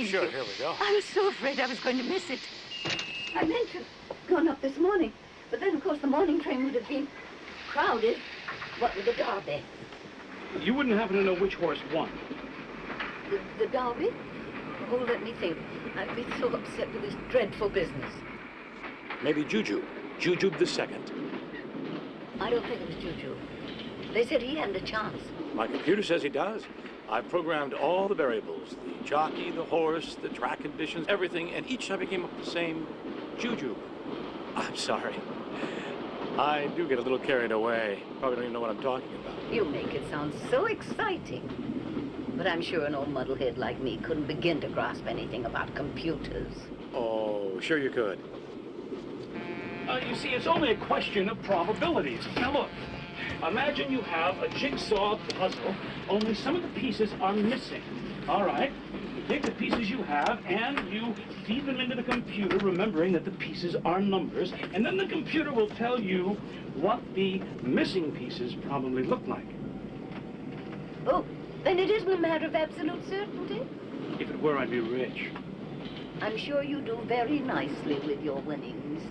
Thank Sure, you. here we go. I was so afraid I was going to miss it. I meant to have gone up this morning, but then, of course, the morning train would have been crowded. What with the Derby? You wouldn't happen to know which horse won. The, the Derby? Oh, let me think. I've been so upset with this dreadful business. Maybe Juju. Jujube the second. I don't think it was Juju. They said he hadn't a chance. My computer says he does. I've programmed all the variables, the jockey, the horse, the track conditions, everything, and each time it came up the same Juju. I'm sorry. I do get a little carried away. Probably don't even know what I'm talking about. You make it sound so exciting. But I'm sure an old muddlehead like me couldn't begin to grasp anything about computers. Oh, sure you could. Uh, you see, it's only a question of probabilities. Now look, imagine you have a jigsaw puzzle, only some of the pieces are missing. All right? You take the pieces you have and you feed them into the computer, remembering that the pieces are numbers, and then the computer will tell you what the missing pieces probably look like. Oh, then it isn't a matter of absolute certainty. If it were, I'd be rich. I'm sure you do very nicely with your winnings.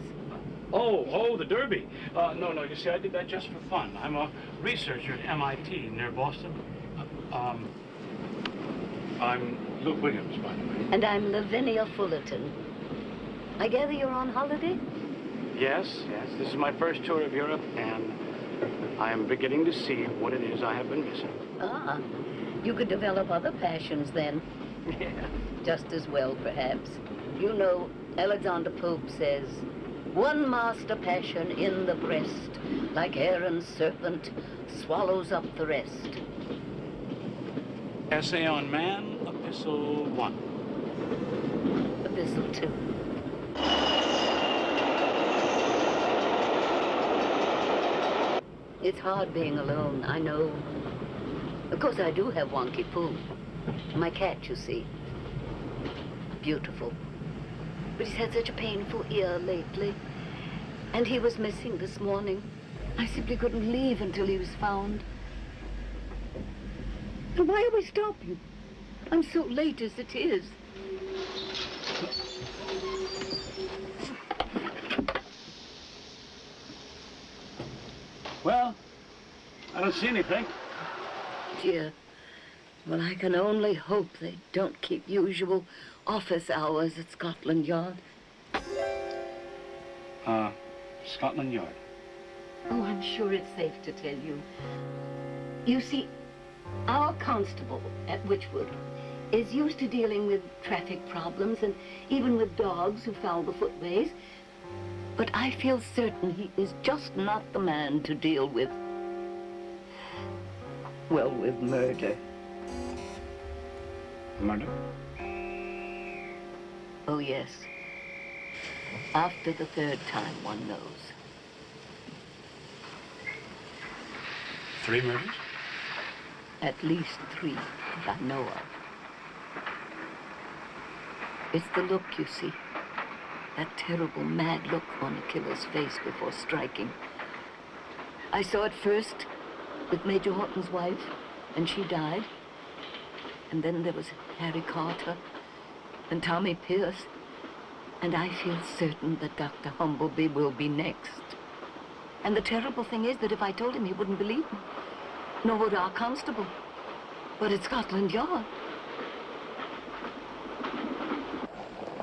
Oh, oh, the Derby. Uh, no, no, you see, I did that just for fun. I'm a researcher at MIT near Boston. Uh, um, I'm Luke Williams, by the way. And I'm Lavinia Fullerton. I gather you're on holiday? Yes, yes, this is my first tour of Europe, and I am beginning to see what it is I have been missing. Ah, you could develop other passions then. Yeah. Just as well, perhaps. You know, Alexander Pope says, one master passion in the breast, like Aaron's serpent, swallows up the rest. Essay on Man, Epistle 1. Epistle 2. It's hard being alone, I know. Of course, I do have Wonky Poo. My cat, you see. Beautiful. But he's had such a painful ear lately. And he was missing this morning. I simply couldn't leave until he was found. And why are we stopping? I'm so late as it is. Well, I don't see anything. Dear. Well, I can only hope they don't keep usual office hours at Scotland Yard. Uh, Scotland Yard. Oh, I'm sure it's safe to tell you. You see, our constable at Witchwood is used to dealing with traffic problems and even with dogs who foul the footways. But I feel certain he is just not the man to deal with, well, with murder. Murder? Oh, yes. After the third time, one knows. Three murders? At least three that I know of. It's the look, you see. That terrible, mad look on a killer's face before striking. I saw it first with Major Horton's wife, and she died. And then there was Harry Carter and Tommy Pierce. And I feel certain that Dr. Humbleby will be next. And the terrible thing is that if I told him, he wouldn't believe me. Nor would our constable. But at Scotland Yard.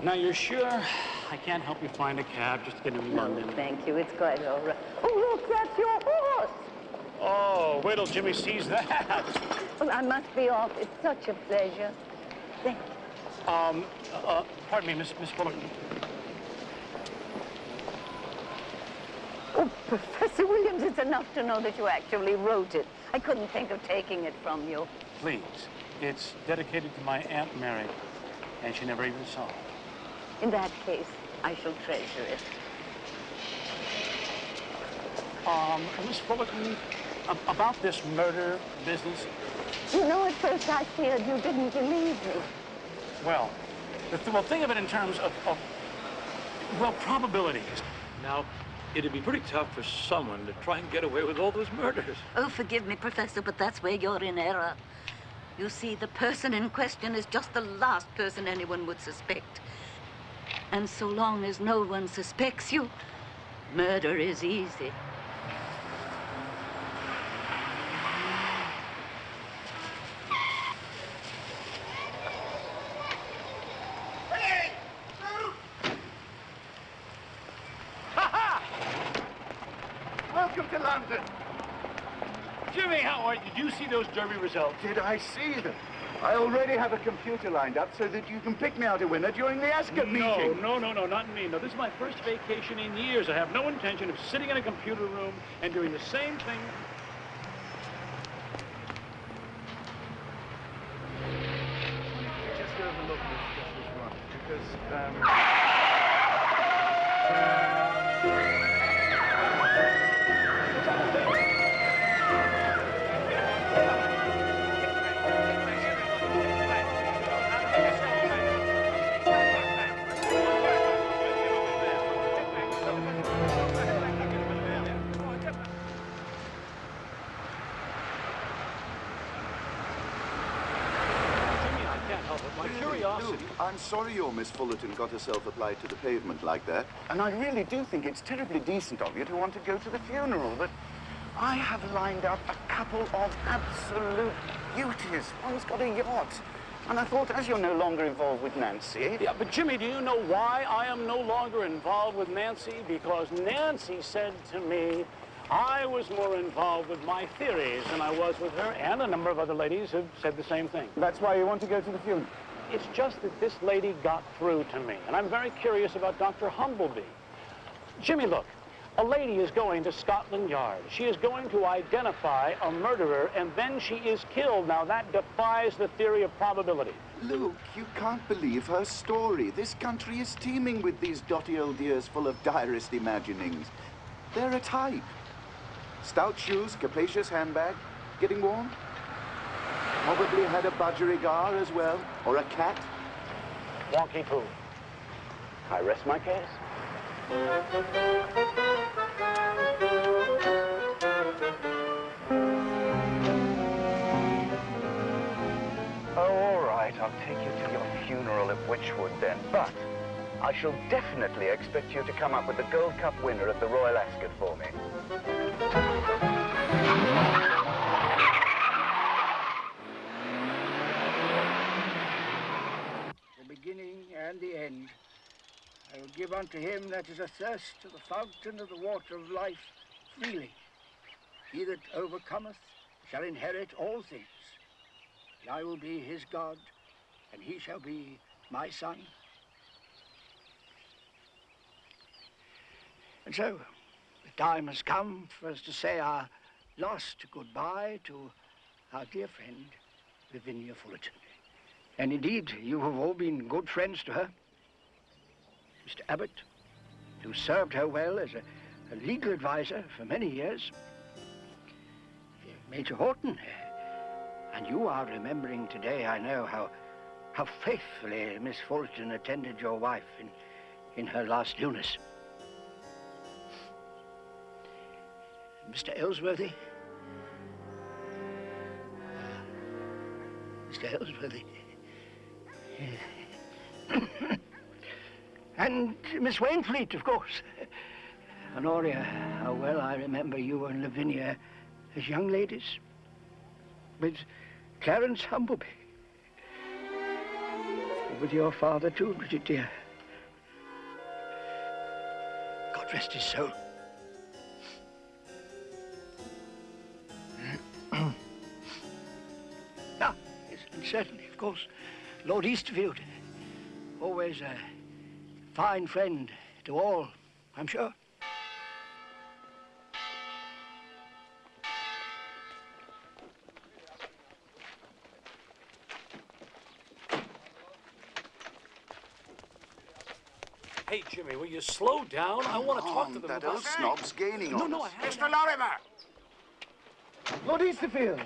Now, you're sure I can't help you find a cab just to get into London? No, thank you. It's quite all right. Oh, look, that's your horse. Oh, wait till Jimmy sees that. Well, I must be off. It's such a pleasure. Thank you. Um, uh, pardon me, Miss, Miss Fullerton. Oh, Professor Williams, it's enough to know that you actually wrote it. I couldn't think of taking it from you. Please. It's dedicated to my Aunt Mary, and she never even saw it. In that case, I shall treasure it. Um, Miss Fullerton, about this murder business, You know, at first I feared you didn't believe me. Well, the th- well, think of it in terms of, of, well, probabilities. Now, it'd be pretty tough for someone to try and get away with all those murders. Oh, forgive me, Professor, but that's where you're in error. You see, the person in question is just the last person anyone would suspect. And so long as no one suspects you, murder is easy. Welcome to London. Jimmy, how are you? Did you results? Did I see them? I already have a computer lined up so that you can pick me out a winner during the Ascot No, meeting. no, no, no, not me. No, this is my first vacation in years. I have no intention of sitting in a computer room and doing the same thing. Just overlook this, just this one, because um, sorry your Miss Fullerton got herself applied to the pavement like that. and I really do think it's terribly decent of you to want to go to the funeral, but I have lined up a couple of absolute beauties. One's got a yacht. And I thought, as you're no longer involved with Nancy, Yeah, but Jimmy, do you know why I am no longer involved with Nancy? Because Nancy said to me I was more involved with my theories than I was with her, and a number of other ladies have said the same thing. that's why you want to go to the funeral. It's just that this lady got through to me, and I'm very curious about Dr. Humbleby. Jimmy, look, a lady is going to Scotland Yard. She is going to identify a murderer, and then she is killed. Now, that defies the theory of probability. Luke, you can't believe her story. This country is teeming with these dotty old dears full of direst imaginings. They're a type. Stout shoes, capacious handbag, getting warm. Probably had a budgerigar as well, or a cat. Wonky poo. I rest my case. Oh, all right. I'll take you to your funeral at Witchwood then. But I shall definitely expect you to come up with the Gold Cup winner at the Royal Ascot for me. the beginning and the end. I will give unto him that is athirst to the fountain of the water of life freely. He that overcometh shall inherit all things. And I will be his God, and he shall be my son. And so, the time has come for us to say our last goodbye to our dear friend, Lavinia Fullerton. And indeed, you have all been good friends to her. Mr. Abbott, who served her well as a, a legal advisor for many years. Major Horton, and you are remembering today, I know, how, how faithfully Miss Fulton attended your wife in, in her last illness. Mr. Ellsworthy. Mr. Ellsworthy. and Miss Wainfleet, of course. Honoria, how well I remember you and Lavinia as young ladies. With Clarence Humbleby. With your father, too, Bridget, dear. God rest his soul. ah, yes, and certainly, of course, Lord Easterfield, Always a fine friend to all, I'm sure. Hey, Jimmy, will you slow down? I want to talk to them that old snob's gaining No, on no, I us. haven't. Mr. Lorimer! Lord Easterfield.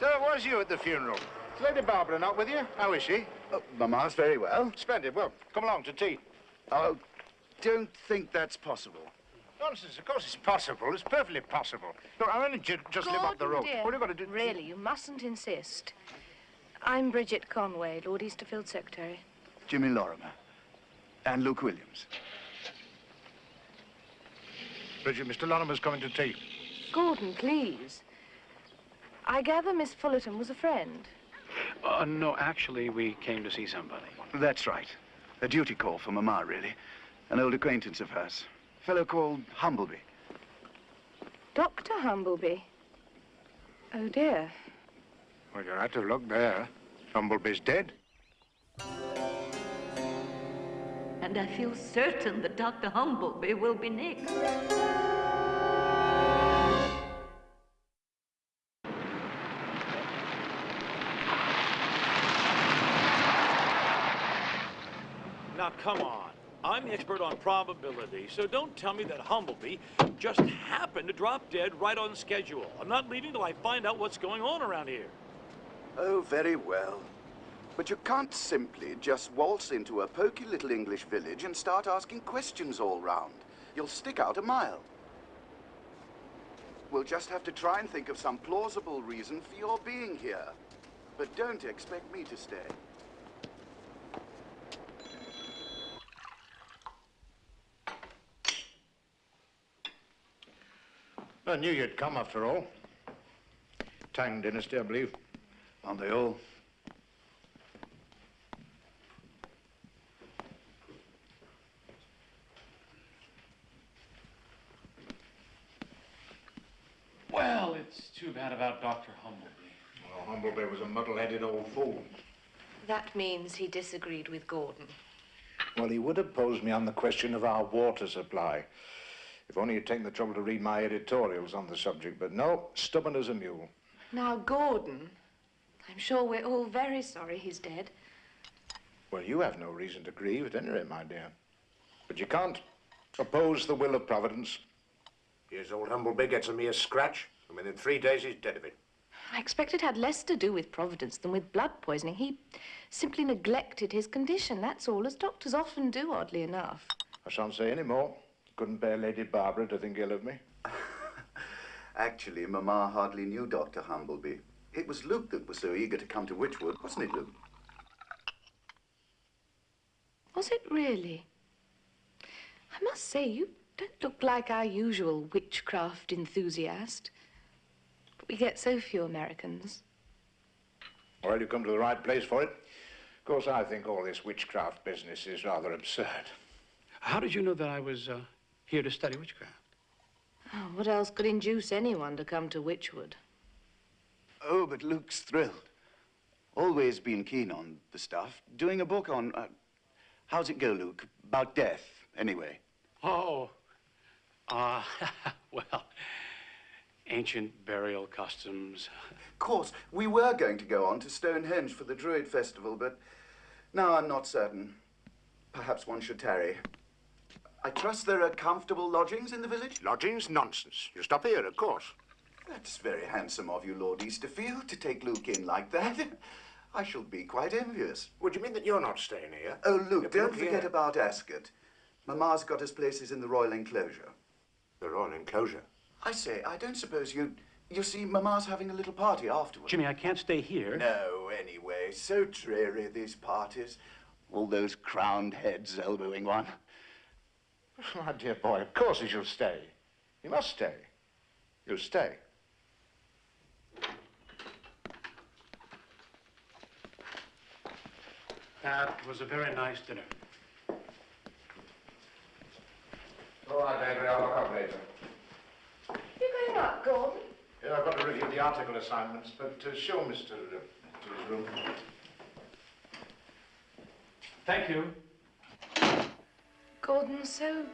So it was you at the funeral. Is Lady Barbara not with you? How is she? Oh, Mamma's very well. Splendid. Well, come along to tea. Oh, don't think that's possible. Nonsense. Of course it's possible. It's perfectly possible. Look, I only ju- just live up the road. Gordon, dear, What are you going to do? Really, you mustn't insist. I'm Bridget Conway, Lord Easterfield's secretary. Jimmy Lorimer. And Luke Williams. Bridget, Mr. Lorimer's coming to tea. Gordon, please. I gather Miss Fullerton was a friend. Uh, no, actually, we came to see somebody. That's right. A duty call for Mama, really. An old acquaintance of hers. A fellow called Humbleby. Dr. Humbleby. Oh, dear. Well, you're out of luck there. Humbleby's dead. And I feel certain that Dr. Humbleby will be next. Come on. I'm the expert on probability, so don't tell me that Humbleby just happened to drop dead right on schedule. I'm not leaving till I find out what's going on around here. Oh, very well. But you can't simply just waltz into a poky little English village and start asking questions all round. You'll stick out a mile. We'll just have to try and think of some plausible reason for your being here. But don't expect me to stay. I knew you'd come after all. Tang dynasty, I believe. Aren't they all? Well, it's too bad about Dr. Humbleby. Well, Humbleby was a muddle-headed old fool. That means he disagreed with Gordon. Well, he would have posed me on the question of our water supply. If only you'd taken the trouble to read my editorials on the subject. But no, stubborn as a mule. Now, Gordon, I'm sure we're all very sorry he's dead. Well, you have no reason to grieve at any rate, my dear. But you can't oppose the will of Providence. Here's old Humbleby gets a mere scratch, and within three days he's dead of it. I expect it had less to do with Providence than with blood poisoning. He simply neglected his condition, that's all, as doctors often do, oddly enough. I shan't say any more. Couldn't bear Lady Barbara to think ill of me. Actually, Mama hardly knew Dr. Humbleby. It was Luke that was so eager to come to Witchwood, wasn't it, Luke? Was it really? I must say, you don't look like our usual witchcraft enthusiast. But we get so few Americans. Well, you come to the right place for it. Of course, I think all this witchcraft business is rather absurd. How did you know that I was uh, here to study witchcraft? Oh, what else could induce anyone to come to Witchwood? Oh, but Luke's thrilled. Always been keen on the stuff. Doing a book on. Uh, how's it go, Luke? About death, anyway. Oh, uh, well, ancient burial customs. Of course, we were going to go on to Stonehenge for the Druid Festival, but now I'm not certain. Perhaps one should tarry. I trust there are comfortable lodgings in the village? Lodgings? Nonsense. You stop here, of course. That's very handsome of you, Lord Easterfield, to take Luke in like that. I shall be quite envious. Would you mean that you're not staying here? Oh, Luke, Look, don't look forget here. about Ascot. Mamma's got us places in the royal enclosure. The royal enclosure. I say, I don't suppose you... You see, Mamma's having a little party afterwards. Jimmy, I can't stay here. No, anyway, so dreary, these parties. All those crowned heads elbowing one. My dear boy, of course he shall stay. He must stay. You'll stay. That was a very nice dinner. All right, David, I'll look up later. You're going up, Gordon? Yeah, I've got to review the article assignments, but uh, show Mr. Uh, to his room. Thank you. Gordon's so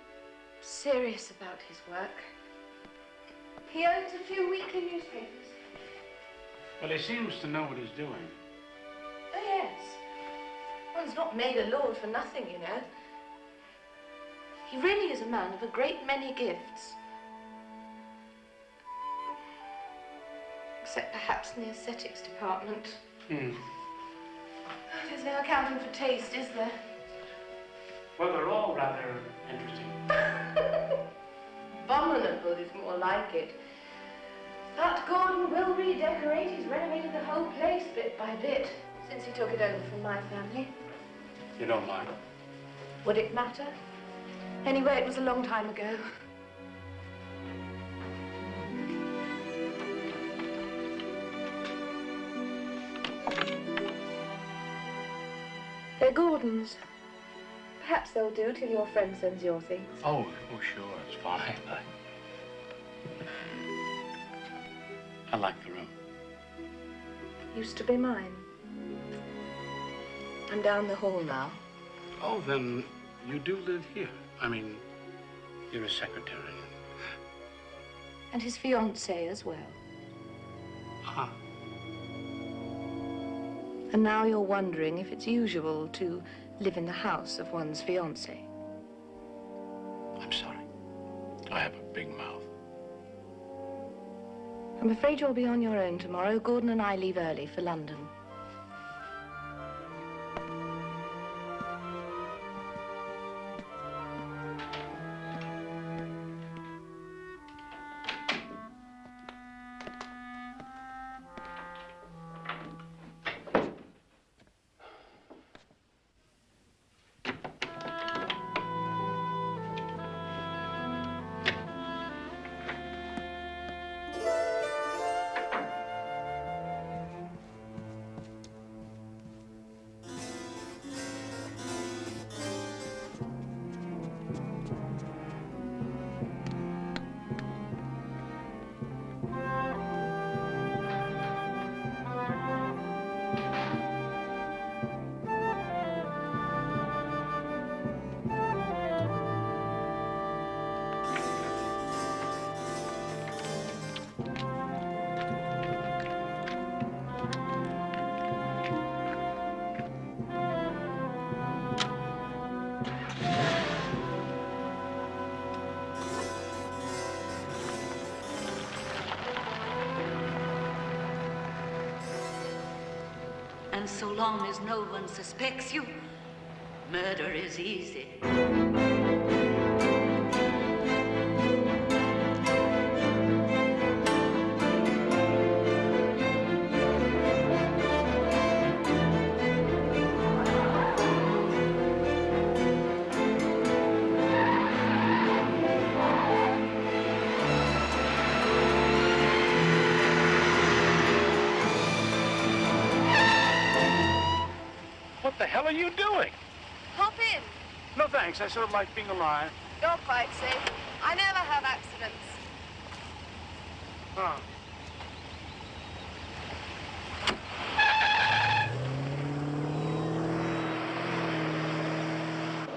serious about his work. He owns a few weekly newspapers. Well, he seems to know what he's doing. Oh, yes. One's not made a lord for nothing, you know. He really is a man of a great many gifts. Except perhaps in the aesthetics department. Hmm. There's no accounting for taste, is there? Well, they're all rather interesting. Abominable is more like it. But Gordon will redecorate. He's renovated the whole place bit by bit. since he took it over from my family. You don't mind? Would it matter? Anyway, it was a long time ago. They're Gordon's. Perhaps they'll do till your friend sends your things. Oh, oh, sure, it's fine. I, like the room. Used to be mine. I'm down the hall now. Oh, then you do live here. I mean, you're a secretary. And his fiancée as well. Ah, And now you're wondering if it's usual to live in the house of one's fiancée. I'm sorry. I have a big mouth. I'm afraid you'll be on your own tomorrow. Gordon and I leave early for London. Long as no one suspects you, murder is easy. Are you doing? Hop in. No thanks. I sort of like being alive. You're quite safe. I never have accidents. Oh.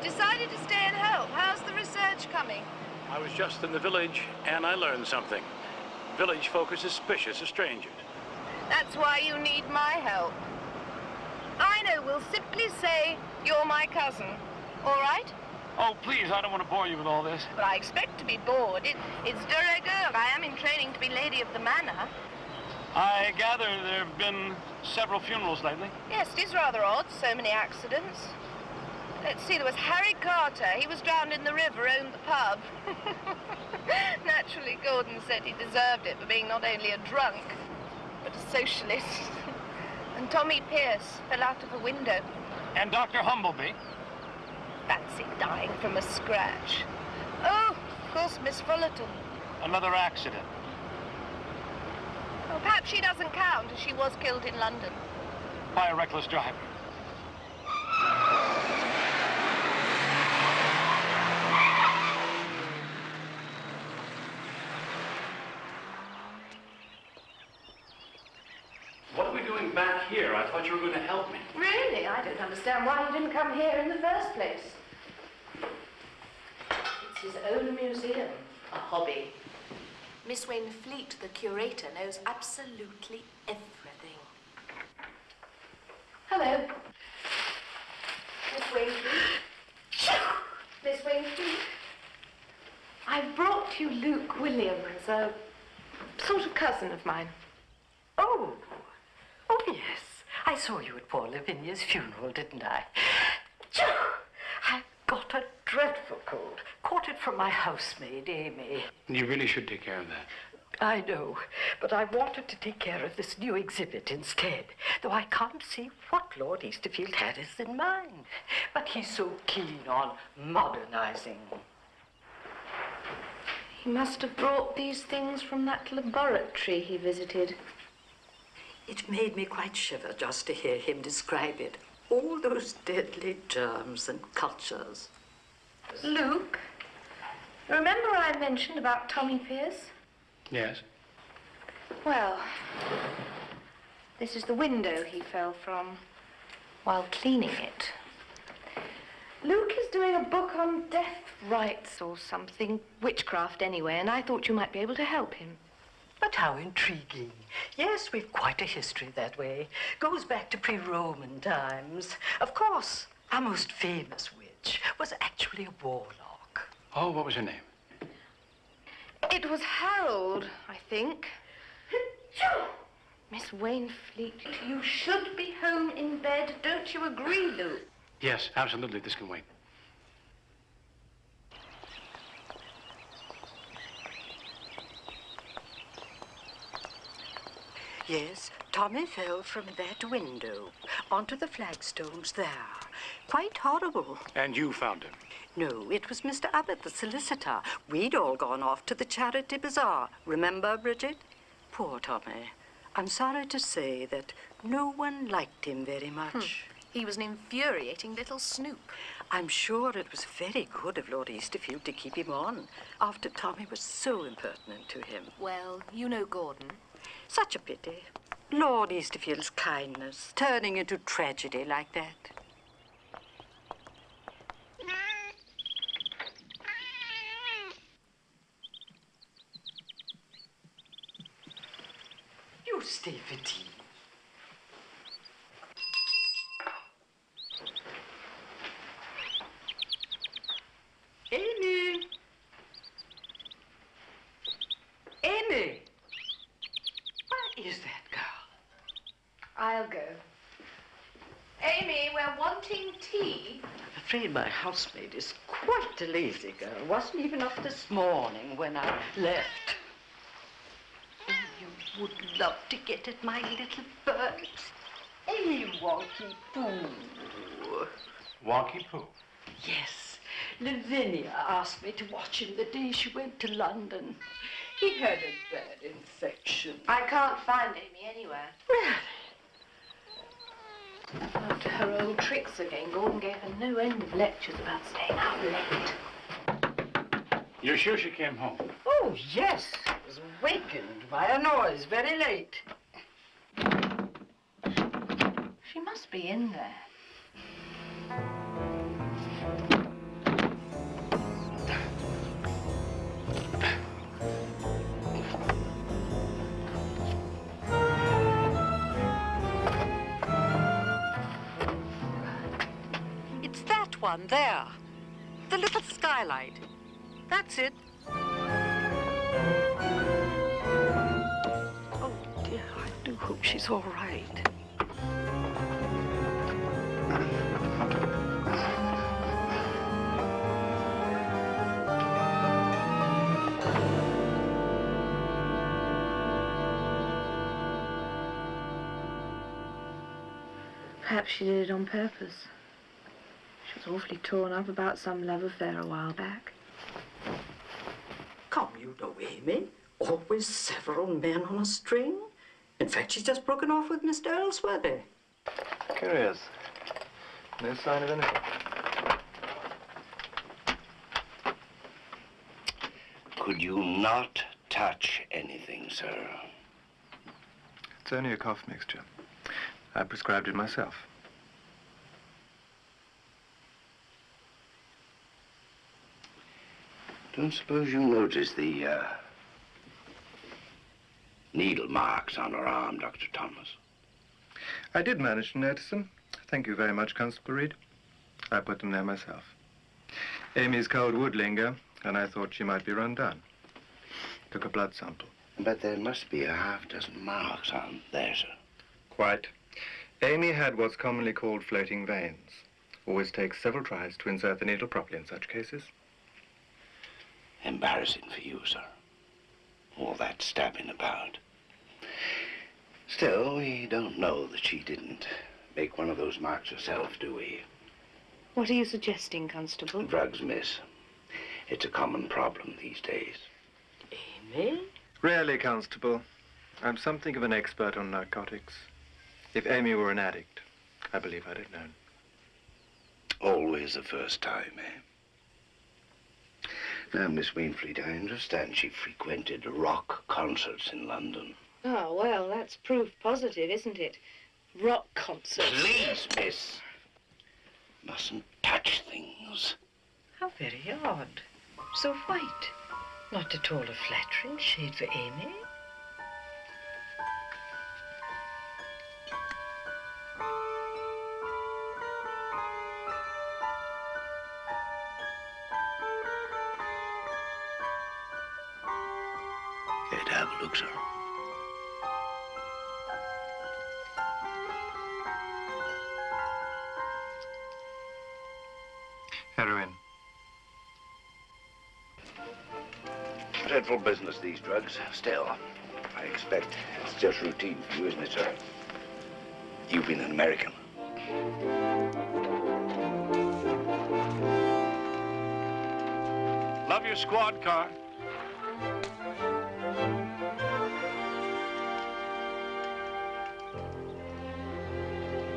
Decided to stay and help. How's the research coming? I was just in the village and I learned something. Village folk are suspicious of strangers. That's why you need my help. I we'll simply say you're my cousin. All right? Oh, please, I don't want to bore you with all this. But I expect to be bored. It, it's de rigueur. I am in training to be lady of the manor. I gather there have been several funerals lately. Yes, it is rather odd. So many accidents. Let's see, there was Harry Carter. He was drowned in the river, owned the pub. Naturally, Gordon said he deserved it for being not only a drunk, but a socialist. and Tommy Pierce fell out of a window. And Dr. Humbleby. Fancy dying from a scratch. Oh, of course, Miss Fullerton. Another accident. Well, perhaps she doesn't count, as she was killed in London. By a reckless driver. What are we doing back here? I thought you were going to help me. Really? I don't understand why he didn't come here in the first place. It's his own museum, a hobby. Miss Wainfleet, the curator, knows absolutely everything. Hello. Miss Wainfleet. Miss Wainfleet. I've brought you Luke Williams, a sort of cousin of mine. Oh, oh yes. I saw you at poor Lavinia's funeral, didn't I? I've got a dreadful cold. Caught it from my housemaid, Amy. You really should take care of that. I know, but I wanted to take care of this new exhibit instead, though I can't see what Lord Easterfield had us in mind. But he's so keen on modernizing. He must have brought these things from that laboratory he visited. It made me quite shiver just to hear him describe it. All those deadly germs and cultures. Luke, remember I mentioned about Tommy Pierce? Yes. Well, this is the window he fell from while cleaning it. Luke is doing a book on death rites or something, witchcraft anyway, and I thought you might be able to help him. But how intriguing. Yes, we've quite a history that way. Goes back to pre-Roman times. Of course, our most famous witch was actually a warlock. Oh, what was her name? It was Harold, I think. Miss Wainfleet, you should be home in bed. Don't you agree, Luke? Yes, absolutely. This can wait. Yes, Tommy fell from that window onto the flagstones there. Quite horrible. And you found him? No, it was Mr. Abbott, the solicitor. We'd all gone off to the charity bazaar. Remember, Bridget? Poor Tommy. I'm sorry to say that no one liked him very hmm. much. He was an infuriating little snoop. I'm sure it was very good of Lord Easterfield to keep him on after Tommy was so impertinent to him. Well, you know Gordon. Such a pity. Lord Easterfield's kindness turning into tragedy like that. You stay for tea. Amy! Amy! Where is that girl? I'll go. Amy, we're wanting tea. I'm afraid my housemaid is quite a lazy girl. Wasn't even up this morning when I left. Oh, you would love to get at my little birds. Amy Wonky Pooh. Wonky Pooh. Yes. Lavinia asked me to watch him the day she went to London. He had a bad infection. I can't find Amy anywhere. Really? After her old tricks again, Gordon gave her no end of lectures about staying out late. You're sure she came home? Oh, yes. I was wakened by a noise very late. She must be in there. One there. The little skylight. That's it. Oh, dear, I do hope she's all right. Perhaps she did it on purpose. She was awfully torn up about some love affair a while back. Come, you know Amy. Always several men on a string. In fact, she's just broken off with Mr. Ellsworthy. Curious. No sign of anything. Could you not touch anything, sir? It's only a cough mixture. I prescribed it myself. Don't suppose you noticed the uh, needle marks on her arm, Dr. Thomas? I did manage to notice them. Thank you very much, Constable Reed. I put them there myself. Amy's cold would linger, and I thought she might be run down. Took a blood sample. But there must be a half dozen marks on there, sir. Quite. Amy had what's commonly called floating veins. Always takes several tries to insert the needle properly in such cases. Embarrassing for you, sir. all that stabbing about. Still, we don't know that she didn't make one of those marks herself, do we? What are you suggesting, Constable? Drugs, miss. It's a common problem these days. Amy? Really, Constable. I'm something of an expert on narcotics. If Amy were an addict, I believe I'd have known. Always the first time, eh? Now, Miss Wainfleet, I understand she frequented rock concerts in London. Oh, well, that's proof positive, isn't it? Rock concerts. Please, miss. Mustn't touch things. How very odd. So white. Not at all a flattering shade for Amy. Drugs. Still, I expect it's just routine for you, isn't it, sir? You've been an American. Love your squad car.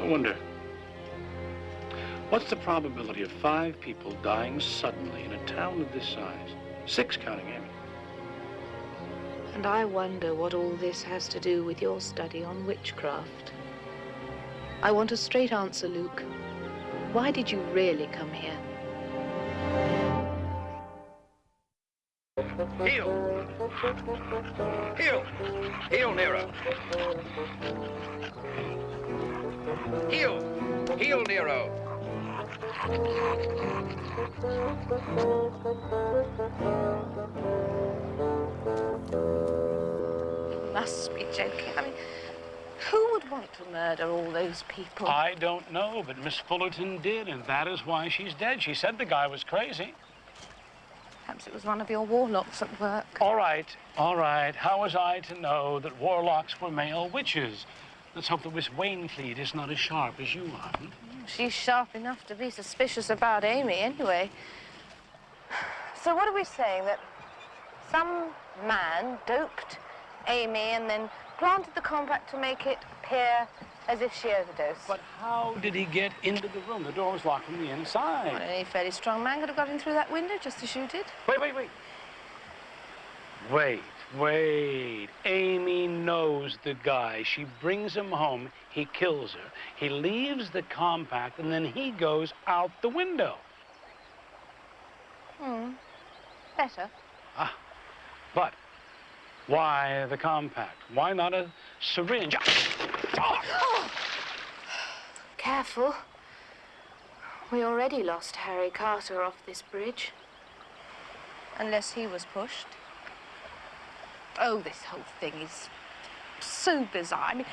I wonder, what's the probability of five people dying suddenly in a town of this size? Six counting Amy. And I wonder what all this has to do with your study on witchcraft. I want a straight answer, Luke. Why did you really come here? Heel! Heel! Heel, Nero! Heel! Heel, Nero! Must be joking. I mean, who would want to murder all those people? I don't know, but Miss Fullerton did, and that is why she's dead. She said the guy was crazy. Perhaps it was one of your warlocks at work. All right, all right. How was I to know that warlocks were male witches? Let's hope that Miss Wainfleet is not as sharp as you are. hmm? She's sharp enough to be suspicious about Amy, anyway. So what are we saying? That some man doped Amy and then planted the compact to make it appear as if she overdosed? But how did he get into the room? The door was locked from the inside. Well, any fairly strong man could have got in through that window just as you did. Wait, wait, wait. Wait, wait. Amy knows the guy. She brings him home. He kills her. He leaves the compact, and then he goes out the window. Hmm. Better. Ah. But why the compact? Why not a syringe? Oh! Careful. We already lost Harry Carter off this bridge. Unless he was pushed. Oh, this whole thing is so bizarre. I mean,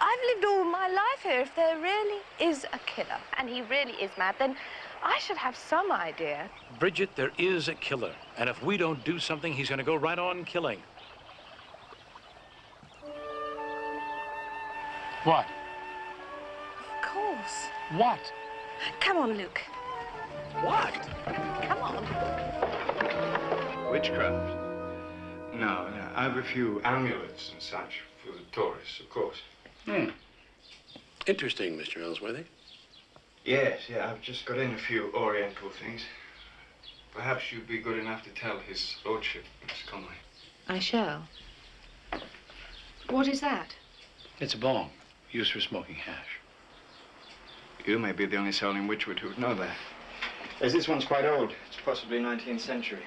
I've lived all my life here. If there really is a killer, and he really is mad, then I should have some idea. Bridget, there is a killer. And if we don't do something, he's going to go right on killing. What? Of course. What? Come on, Luke. What? Come on. Witchcraft? No, no. I have a few amulets and such for the tourists, of course. Hmm. Interesting, Mr. Ellsworthy. Yes, yeah, I've just got in a few oriental things. Perhaps you'd be good enough to tell his lordship, Miss Conway. I shall. What is that? It's a bong, used for smoking hash. You may be the only soul in Witchwood who would know that. As this one's quite old. It's possibly 19th century.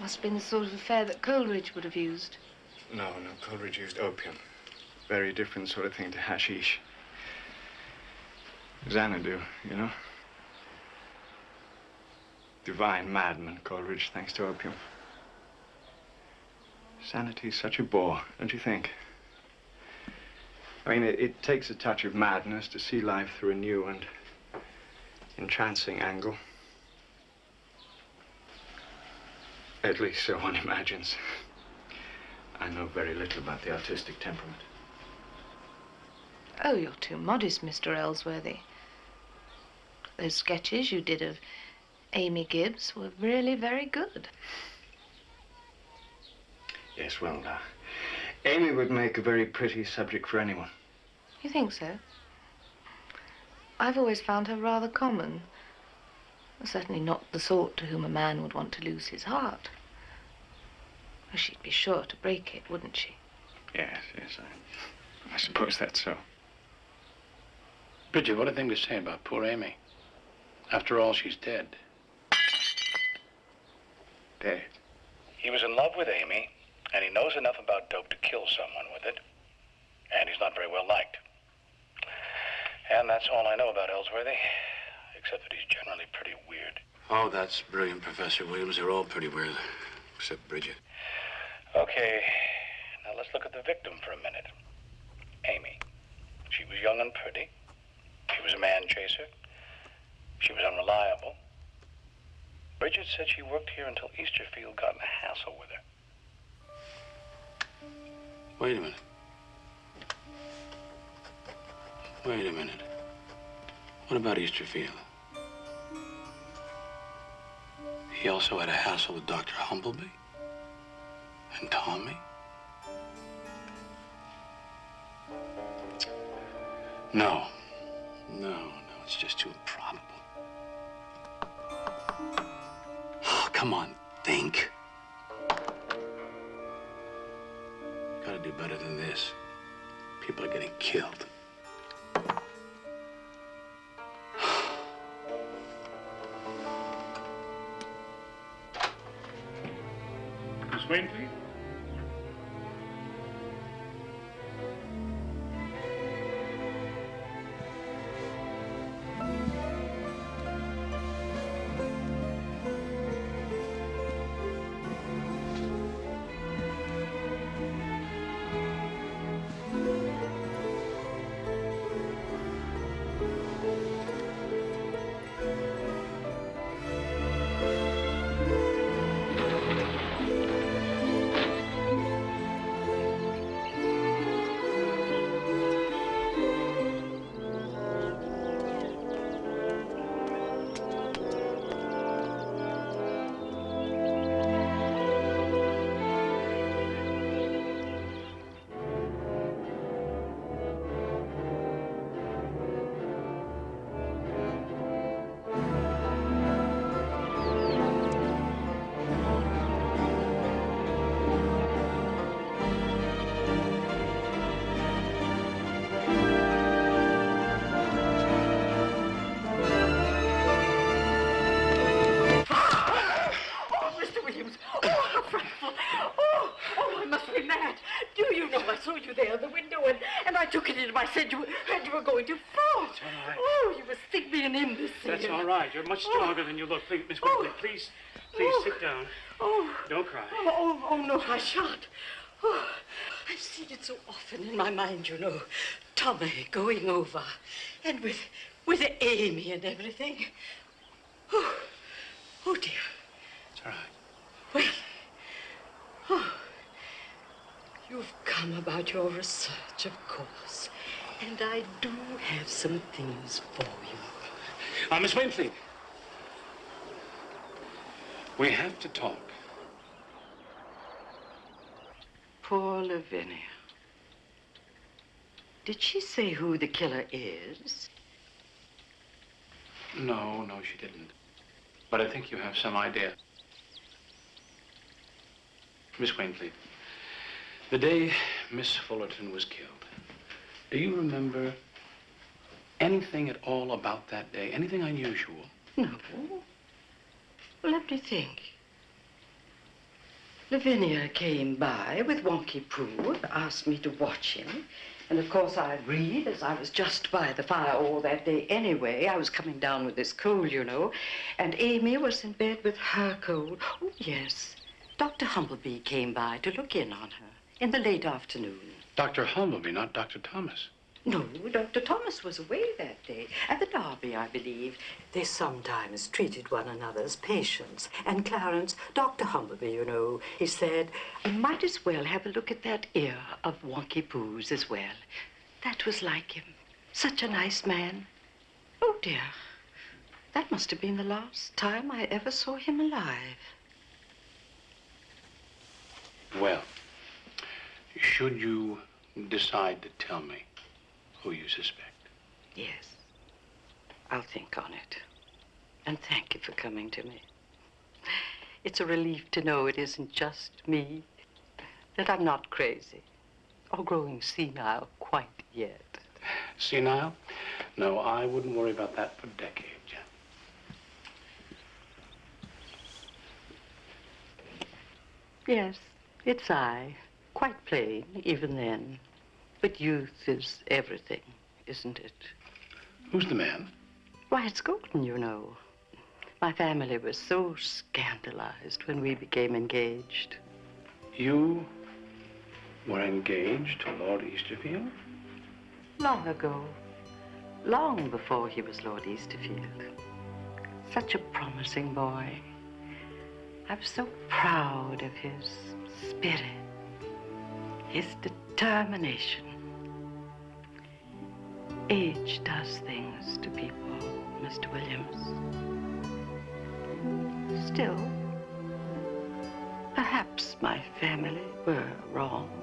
Must have been the sort of affair that Coleridge would have used. No, no, Coleridge used opium. Very different sort of thing to hashish. Xanadu, you know? Divine madman, Coleridge, thanks to opium. Sanity's such a bore, don't you think? I mean, it, it takes a touch of madness to see life through a new and entrancing angle. At least so one imagines. I know very little about the artistic temperament. Oh, you're too modest, Mr. Ellsworthy. Those sketches you did of Amy Gibbs were really very good. Yes, well, uh, Amy would make a very pretty subject for anyone. You think so? I've always found her rather common. Certainly not the sort to whom a man would want to lose his heart. She'd be sure to break it, wouldn't she? Yes, yes, I, I suppose that's so. Bridget, what a thing to say about poor Amy. After all, she's dead. Dead. He was in love with Amy, and he knows enough about dope to kill someone with it. And he's not very well liked. And that's all I know about Ellsworthy, except that he's generally pretty weird. Oh, that's brilliant, Professor Williams. They're all pretty weird, except Bridget. Okay, now let's look at the victim for a minute. Amy. She was young and pretty. She was a man chaser. She was unreliable. Bridget said she worked here until Easterfield got in a hassle with her. Wait a minute. Wait a minute. What about Easterfield? He also had a hassle with Dr. Humbleby? And Tommy? No. No, no, it's just too improbable. Come on, think. Gotta do better than this. People are getting killed. I took it into my said you, and you were going to fall. That's all right. Oh, you must think me an imbecile. That's all right. You're much oh. stronger than you look. Please, Miss Whitley, oh. please, please Oh. sit down. Oh. Don't cry. Oh, oh, oh, no, I shan't. Oh, I've seen it so often in my mind, you know. Tommy going over. And with, with Amy and everything. Oh, oh dear. It's all right. Well, oh, you've come about your research, of course. And I do have some things for you. Uh, Miss Wainfleet. We have to talk. Poor Lavinia. Did she say who the killer is? No, no, she didn't. But I think you have some idea. Miss Wainfleet, the day Miss Fullerton was killed, do you remember anything at all about that day? Anything unusual? No. Well, let me think. Lavinia came by with Wonky Pooh, asked me to watch him. And of course I agreed, as I was just by the fire all that day anyway. I was coming down with this cold, you know. And Amy was in bed with her cold. Oh, yes. Dr. Humbleby came by to look in on her in the late afternoon. Dr. Humbleby, not Dr. Thomas. No, Dr. Thomas was away that day. At the Derby, I believe. They sometimes treated one another as patients. And Clarence, Dr. Humbleby, you know, he said, I might as well have a look at that ear of Wonky Pooh's as well. That was like him. Such a nice man. Oh, dear. That must have been the last time I ever saw him alive. Well, should you decide to tell me who you suspect? Yes. I'll think on it. And thank you for coming to me. It's a relief to know it isn't just me, that I'm not crazy or growing senile quite yet. Senile? No, I wouldn't worry about that for decades. Yes, it's I. Quite plain, even then. But youth is everything, isn't it? Who's the man? Why, it's Gordon, you know. My family was so scandalized when we became engaged. You were engaged to Lord Easterfield? Long ago. Long before he was Lord Easterfield. Such a promising boy. I was so proud of his spirit, his determination. Age does things to people, Mr. Williams. Still, perhaps my family were wrong.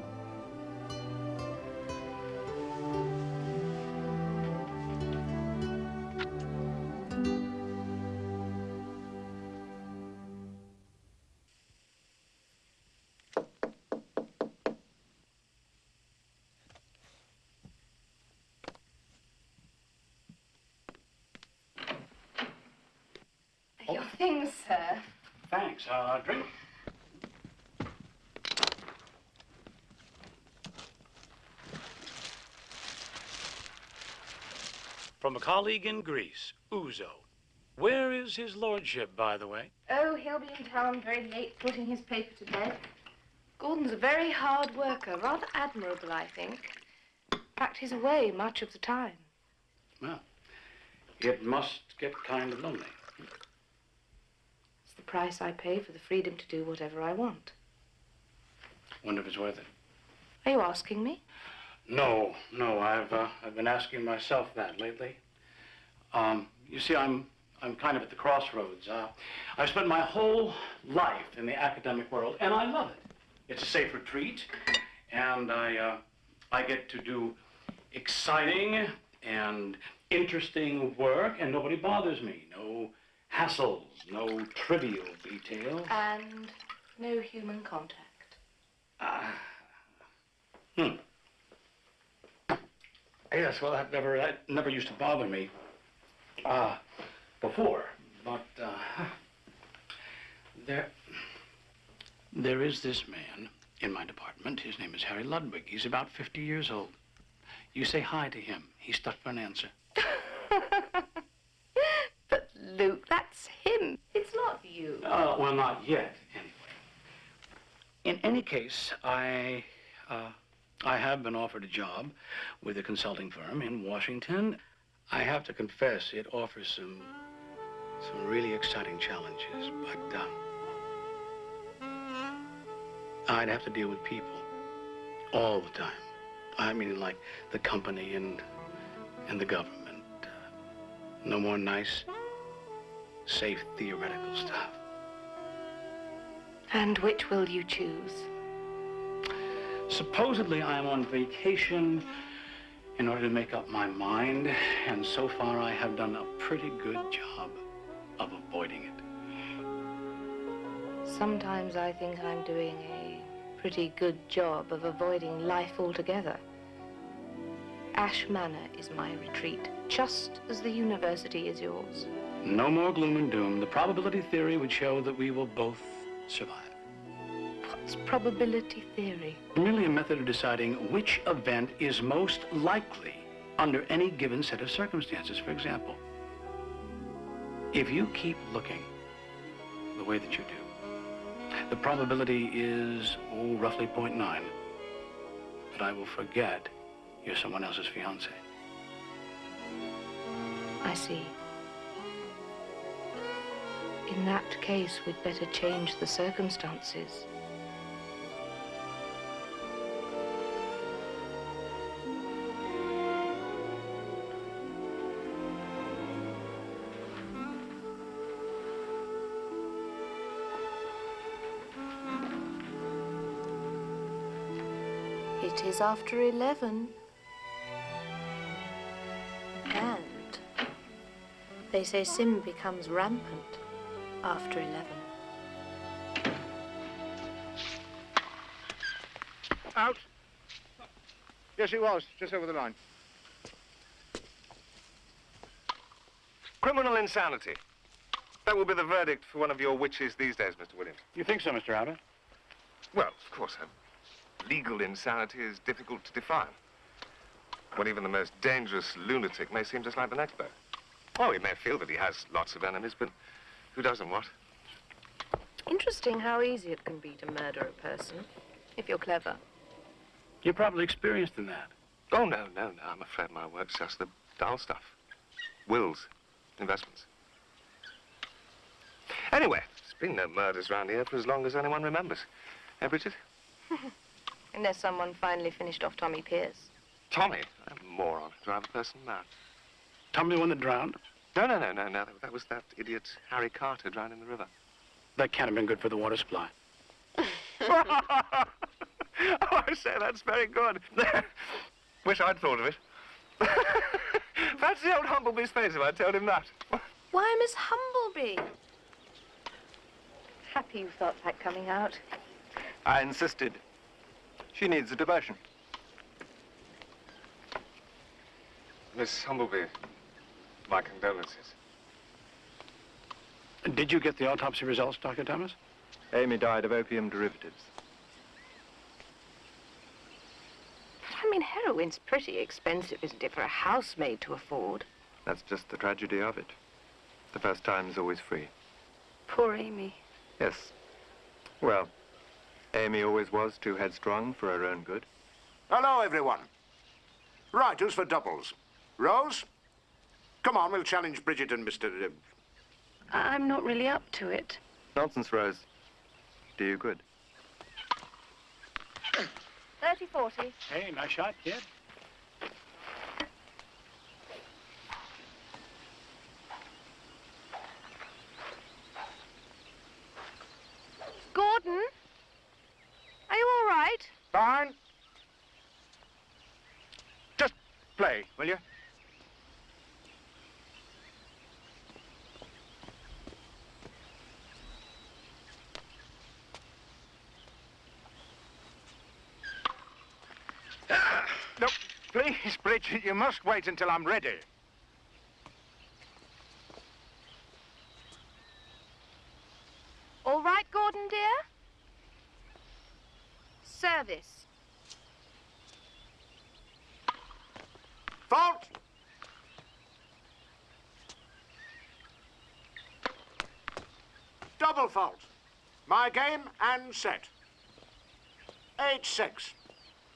Your things, sir. Thanks. Uh, drink? From a colleague in Greece, ouzo. Where is his lordship, by the way? Oh, he'll be in town very late putting his paper to bed. Gordon's a very hard worker, rather admirable, I think. In fact, he's away much of the time. Well, it must get kind of lonely. Price I pay for the freedom to do whatever I want. Wonder if it's worth it. Are you asking me? No, no, I've uh, I've been asking myself that lately. Um, you see, I'm I'm kind of at the crossroads. Uh, I've spent my whole life in the academic world, and I love it. It's a safe retreat, and I uh, I get to do exciting and interesting work, and nobody bothers me. No hassles, no trivial details. And no human contact. Ah. Hmm. Yes, well, that never that never used to bother me. Uh, before, but uh, there there is this man in my department. His name is Harry Ludwig. He's about 50 years old. You say hi to him. He's stuck for an answer. But, Luke, that's him. It's not you. Uh, well, not yet, anyway. In any case, I, uh, I have been offered a job with a consulting firm in Washington. I have to confess, it offers some, some really exciting challenges, but uh, I'd have to deal with people all the time. I mean, like the company and and the government. Uh, no more nice, safe theoretical stuff. And which will you choose? Supposedly, I'm on vacation in order to make up my mind, and so far I have done a pretty good job of avoiding it. Sometimes I think I'm doing a pretty good job of avoiding life altogether. Ash Manor is my retreat, just as the university is yours. No more gloom and doom. The probability theory would show that we will both survive. What's probability theory? Merely a method of deciding which event is most likely under any given set of circumstances. For example, if you keep looking the way that you do, the probability is, oh, roughly 0.9 that I will forget you're someone else's fiancé. I see. In that case, we'd better change the circumstances. It is after 11. And they say sin becomes rampant after 11. Out. Yes, it was. Just over the line. Criminal insanity. That will be the verdict for one of your witches these days, Mr. Williams. You think so, Mr. Abbott? Well, of course, uh, legal insanity is difficult to define. When even the most dangerous lunatic may seem just like the next bird. Oh, he may feel that he has lots of enemies, but who doesn't what? Interesting how easy it can be to murder a person, if you're clever. You're probably experienced in that. Oh, no, no, no. I'm afraid my work's just the dull stuff. Wills, investments. Anyway, there's been no murders around here for as long as anyone remembers. Eh, Bridget? Unless someone finally finished off Tommy Pierce. Tommy? A moron. Drive a person mad. Tommy the one that drowned? No, no, no, no, no. That, that was that idiot Harry Carter drowned in the river. That can't have been good for the water supply. oh, I say, that's very good. Wish I'd thought of it. Fancy old Humbleby's face if I told him that. Why, Miss Humbleby? Happy you felt like coming out. I insisted. She needs a diversion. Miss Humbleby, my condolences. Did you get the autopsy results, Dr. Thomas? Amy died of opium derivatives. But I mean, heroin's pretty expensive, isn't it, for a housemaid to afford? That's just the tragedy of it. The first time is always free. Poor Amy. Yes. Well, Amy always was too headstrong for her own good. Hello, everyone. Right, who's for doubles? Rose? Come on, we'll challenge Bridget and Mr. Uh, I'm not really up to it. Nonsense, Rose. Do you good. 30 40. Hey, nice shot, kid. Gordon? Are you all right? Fine. Just play, will you? No, please, Bridget, you must wait until I'm ready. All right, Gordon, dear? Service. Fault! Double fault. My game and set. Eight six.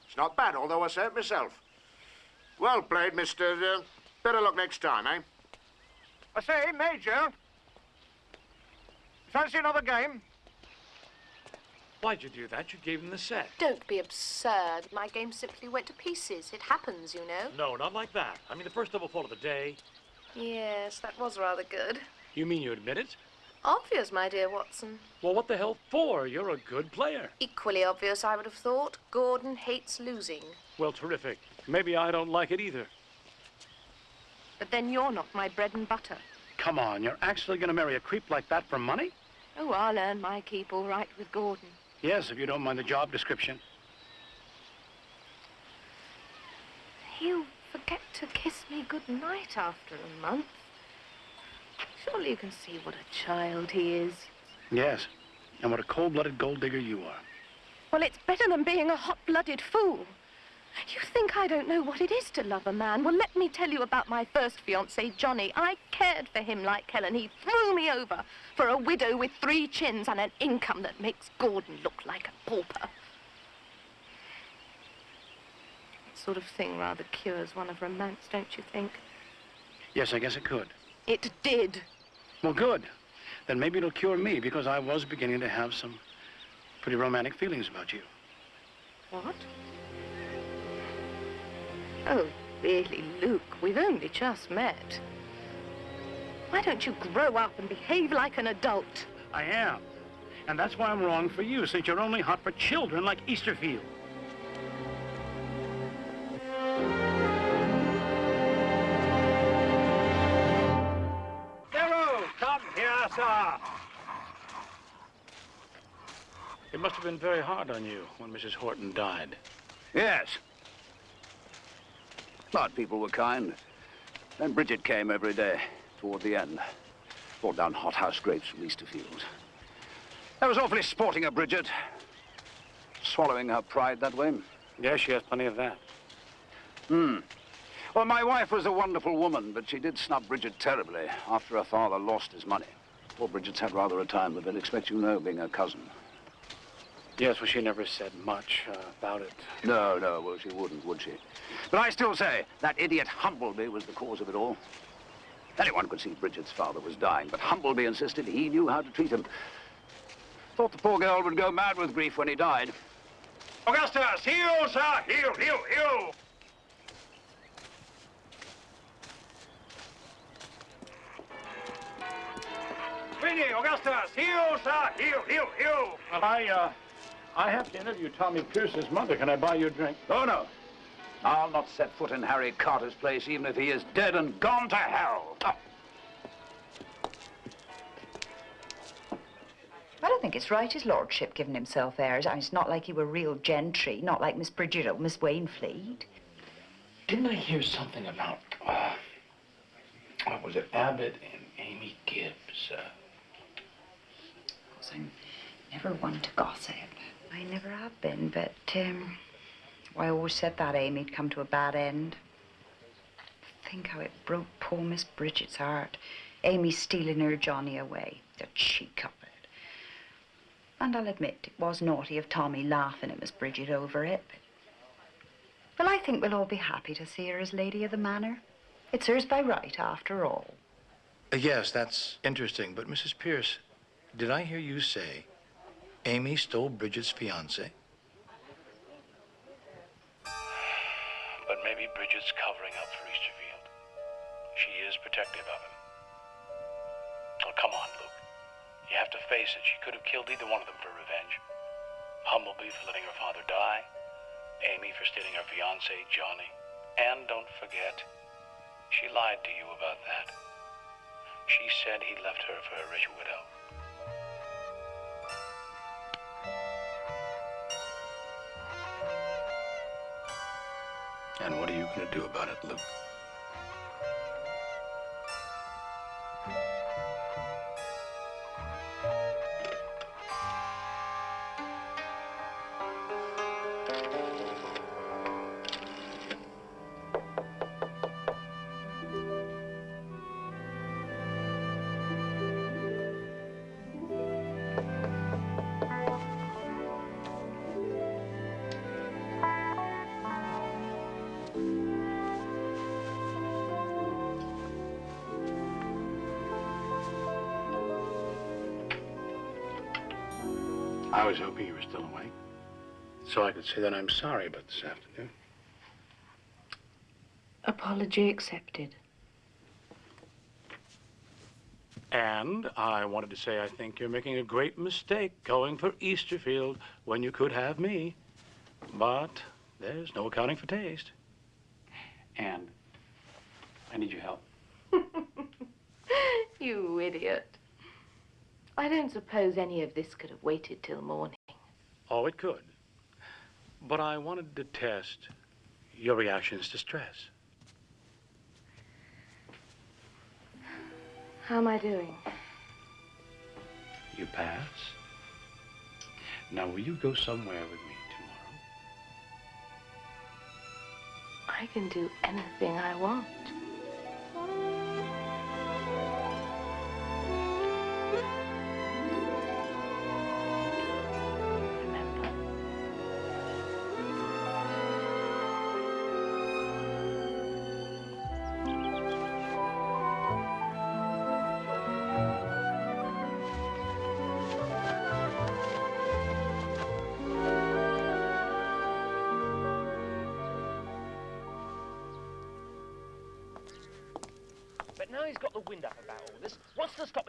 It's not bad, although I say it myself. Well played, Mr. Uh, better luck next time, eh? I say, Major. Fancy another game? Why'd you do that? You gave him the set. Don't be absurd. My game simply went to pieces. It happens, you know. No, not like that. I mean, the first double fault of the day. Yes, that was rather good. You mean you admit it? Obvious, my dear Watson. Well, what the hell for? You're a good player. Equally obvious, I would have thought. Gordon hates losing. Well, terrific. Maybe I don't like it either. But then you're not my bread and butter. Come on, you're actually going to marry a creep like that for money? Oh, I'll earn my keep all right with Gordon. Yes, if you don't mind the job description. You forget to kiss me good night after a month. Surely you can see what a child he is. Yes, and what a cold-blooded gold digger you are. Well, it's better than being a hot-blooded fool. You think I don't know what it is to love a man? Well, let me tell you about my first fiancé, Johnny. I cared for him like hell, and he threw me over for a widow with three chins and an income that makes Gordon look like a pauper. That sort of thing rather cures one of romance, don't you think? Yes, I guess it could. It did. Well, good. Then maybe it'll cure me because I was beginning to have some pretty romantic feelings about you. What? Oh, really, Luke, we've only just met. Why don't you grow up and behave like an adult? I am. And that's why I'm wrong for you, since you're only hot for children like Easterfield. It must have been very hard on you when Mrs. Horton died. Yes. But people were kind. Then Bridget came every day, toward the end. Brought down hothouse grapes from Easterfield. That was awfully sporting of Bridget. Swallowing her pride that way. Yes, she has plenty of that. Hmm. Well, my wife was a wonderful woman, but she did snub Bridget terribly after her father lost his money. Poor Bridget's had rather a time of it, expect you know, being her cousin. Yes, well, she never said much uh, about it. No, no, well, she wouldn't, would she? But I still say that idiot Humbleby was the cause of it all. Anyone could see Bridget's father was dying, but Humbleby insisted he knew how to treat him. Thought the poor girl would go mad with grief when he died. Augustus, heel, sir! Heel, heel, heel! Vinny, Augustus, heel, sir! Heel, heel, heel! Well, I, uh, I have to interview Tommy Pierce's mother. Can I buy you a drink? Oh, no. I'll not set foot in Harry Carter's place, even if he is dead and gone to hell. Oh. I don't think it's right, his lordship giving himself airs. I mean, it's not like he were real gentry, not like Miss Bridget or Miss Wainfleet. Didn't I hear something about, uh, what was it, Abbott and Amy Gibbs? Uh, I'm never one to gossip. I never have been, but, um, well, I always said that Amy'd come to a bad end. Think how it broke poor Miss Bridget's heart. Amy stealing her Johnny away. The cheek of it. And I'll admit, it was naughty of Tommy laughing at Miss Bridget over it. But, well, I think we'll all be happy to see her as Lady of the Manor. It's hers by right, after all. Uh, yes, that's interesting. But, Mrs. Pierce, did I hear you say Amy stole Bridget's fiance? But maybe Bridget's covering up for Easterfield. She is protective of him. Oh, come on, Luke. You have to face it. She could have killed either one of them for revenge. Humbleby for letting her father die. Amy for stealing her fiance, Johnny. And don't forget, she lied to you about that. She said he left her for a rich widow. And what are you going to do about it, Luke? I was hoping you were still awake. So I could say that I'm sorry about this afternoon. Apology accepted. And I wanted to say I think you're making a great mistake going for Easterfield when you could have me. But there's no accounting for taste. And I need your help. you idiot. I don't suppose any of this could have waited till morning. Oh, it could. But I wanted to test your reactions to stress. How am I doing? You pass. Now, will you go somewhere with me tomorrow? I can do anything I want.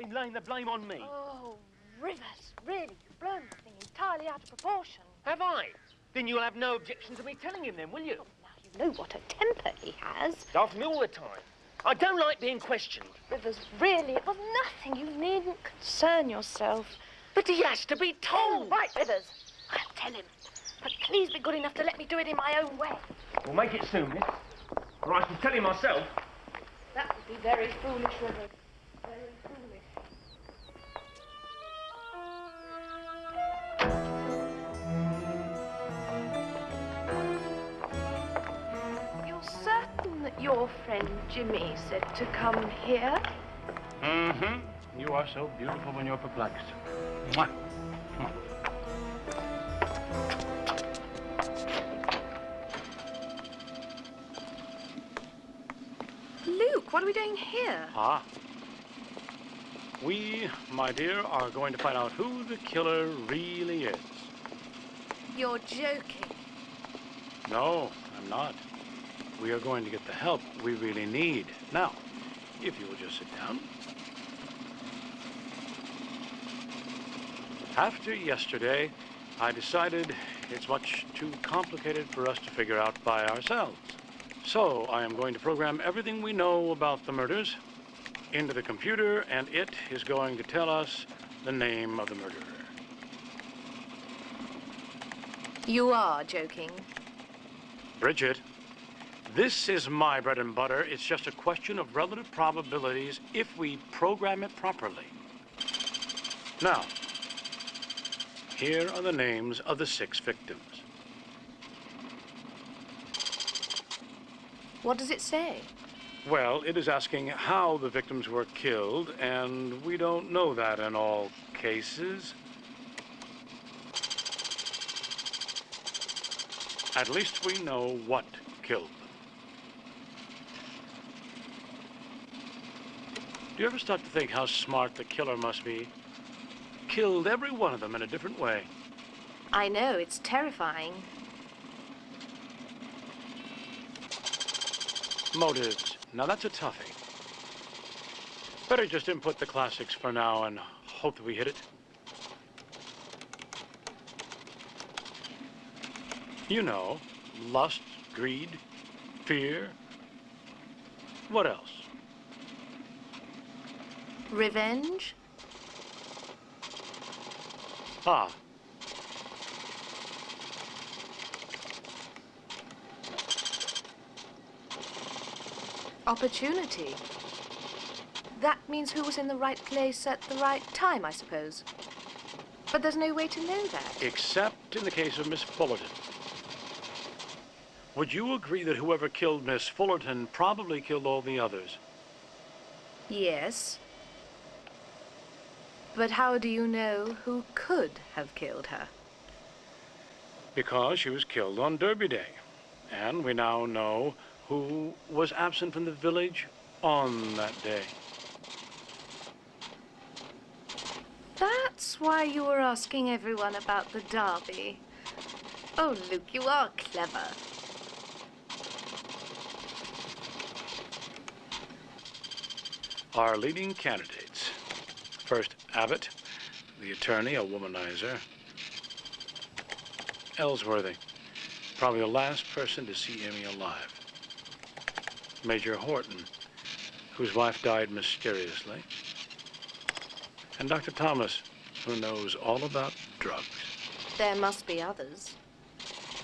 What's to stop him laying the blame on me? Oh, Rivers, really, you've blown the thing entirely out of proportion. Have I? Then you'll have no objection to me telling him then, will you? Oh, now you know what a temper he has. After me all the time. I don't like being questioned. Rivers, really, it was nothing. You needn't concern yourself. But he has to be told. Oh, right, Rivers. I'll tell him. But please be good enough to let me do it in my own way. We'll make it soon, miss. Or I shall tell him myself. That would be very foolish, Rivers. Your friend Jimmy said to come here? Mm-hmm. You are so beautiful when you're perplexed. Mwah. Mwah. Luke, what are we doing here? Ah. We, my dear, are going to find out who the killer really is. You're joking. No, I'm not. We are going to get the help we really need. Now, if you will just sit down. After yesterday, I decided it's much too complicated for us to figure out by ourselves. So I am going to program everything we know about the murders into the computer, and it is going to tell us the name of the murderer. You are joking. Bridget, this is my bread and butter. It's just a question of relative probabilities if we program it properly. Now, here are the names of the six victims. What does it say? Well, it is asking how the victims were killed, and we don't know that in all cases. At least we know what killed them. Do you ever stop to think how smart the killer must be? Killed every one of them in a different way. I know, it's terrifying. Motives. Now that's a toughie. Better just input the classics for now and hope that we hit it. You know, lust, greed, fear. What else? Revenge? Ah. Opportunity. That means who was in the right place at the right time, I suppose. But there's no way to know that. Except in the case of Miss Fullerton. Would you agree that whoever killed Miss Fullerton probably killed all the others? Yes. But how do you know who could have killed her? Because she was killed on Derby Day. And we now know who was absent from the village on that day. That's why you were asking everyone about the derby. Oh, Luke, you are clever. Our leading candidates. First, Abbott, the attorney, a womanizer. Ellsworthy, probably the last person to see Amy alive. Major Horton, whose wife died mysteriously. And Dr. Thomas, who knows all about drugs. There must be others.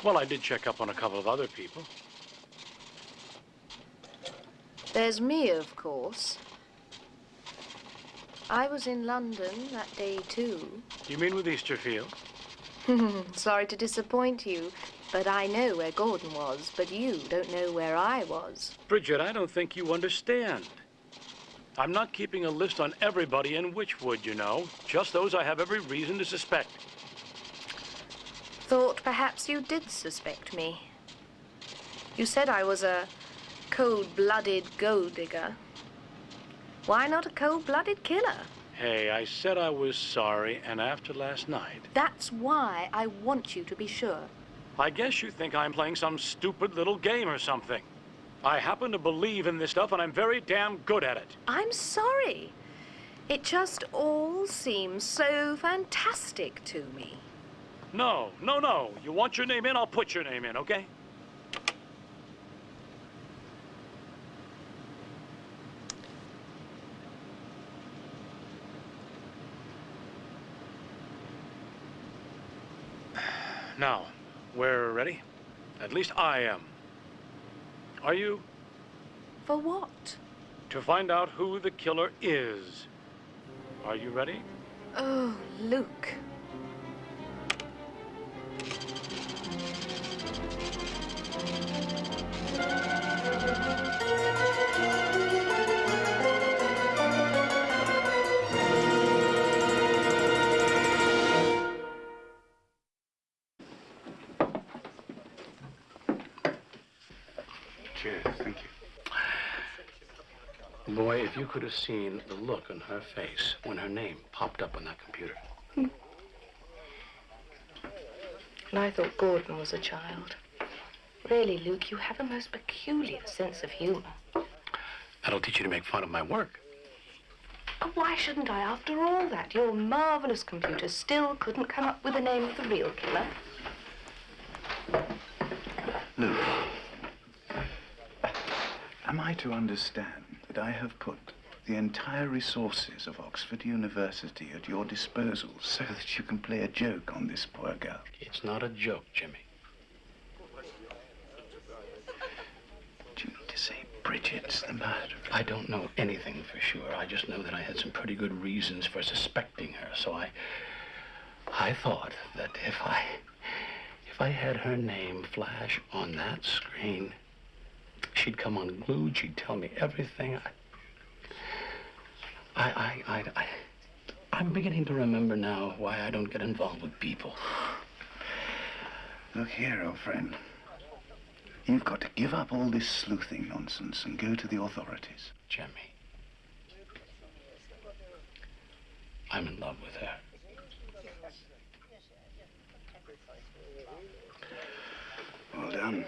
Well, I did check up on a couple of other people. There's me, of course. I was in London that day, too. You mean with Easterfield? Sorry to disappoint you, but I know where Gordon was, but you don't know where I was. Bridget, I don't think you understand. I'm not keeping a list on everybody in Witchwood, you know. Just those I have every reason to suspect. Thought perhaps you did suspect me. You said I was a cold-blooded gold digger. Why not a cold-blooded killer? Hey, I said I was sorry, and after last night, That's why I want you to be sure. I guess you think I'm playing some stupid little game or something. I happen to believe in this stuff, and I'm very damn good at it. I'm sorry. It just all seems so fantastic to me. No, no, no. You want your name in, I'll put your name in, okay? Now, we're ready? At least I am. Are you? For what? To find out who the killer is. Are you ready? Oh, Luke. Could have seen the look on her face when her name popped up on that computer. Hmm. And I thought Gordon was a child. Really, Luke, you have a most peculiar sense of humor. That'll teach you to make fun of my work. Oh, why shouldn't I, after all that? Your marvelous computer still couldn't come up with the name of the real killer. Luke, am I to understand that I have put the entire resources of Oxford University at your disposal so that you can play a joke on this poor girl? It's not a joke, Jimmy. Do you mean to say Bridget's the murderer? I don't know anything for sure. I just know that I had some pretty good reasons for suspecting her. So I, I thought that if I, if I had her name flash on that screen, she'd come unglued. She'd tell me everything. I, I, I, I, I I'm beginning to remember now why I don't get involved with people. Look here, old friend. You've got to give up all this sleuthing nonsense and go to the authorities. Jimmy. I'm in love with her. Well done.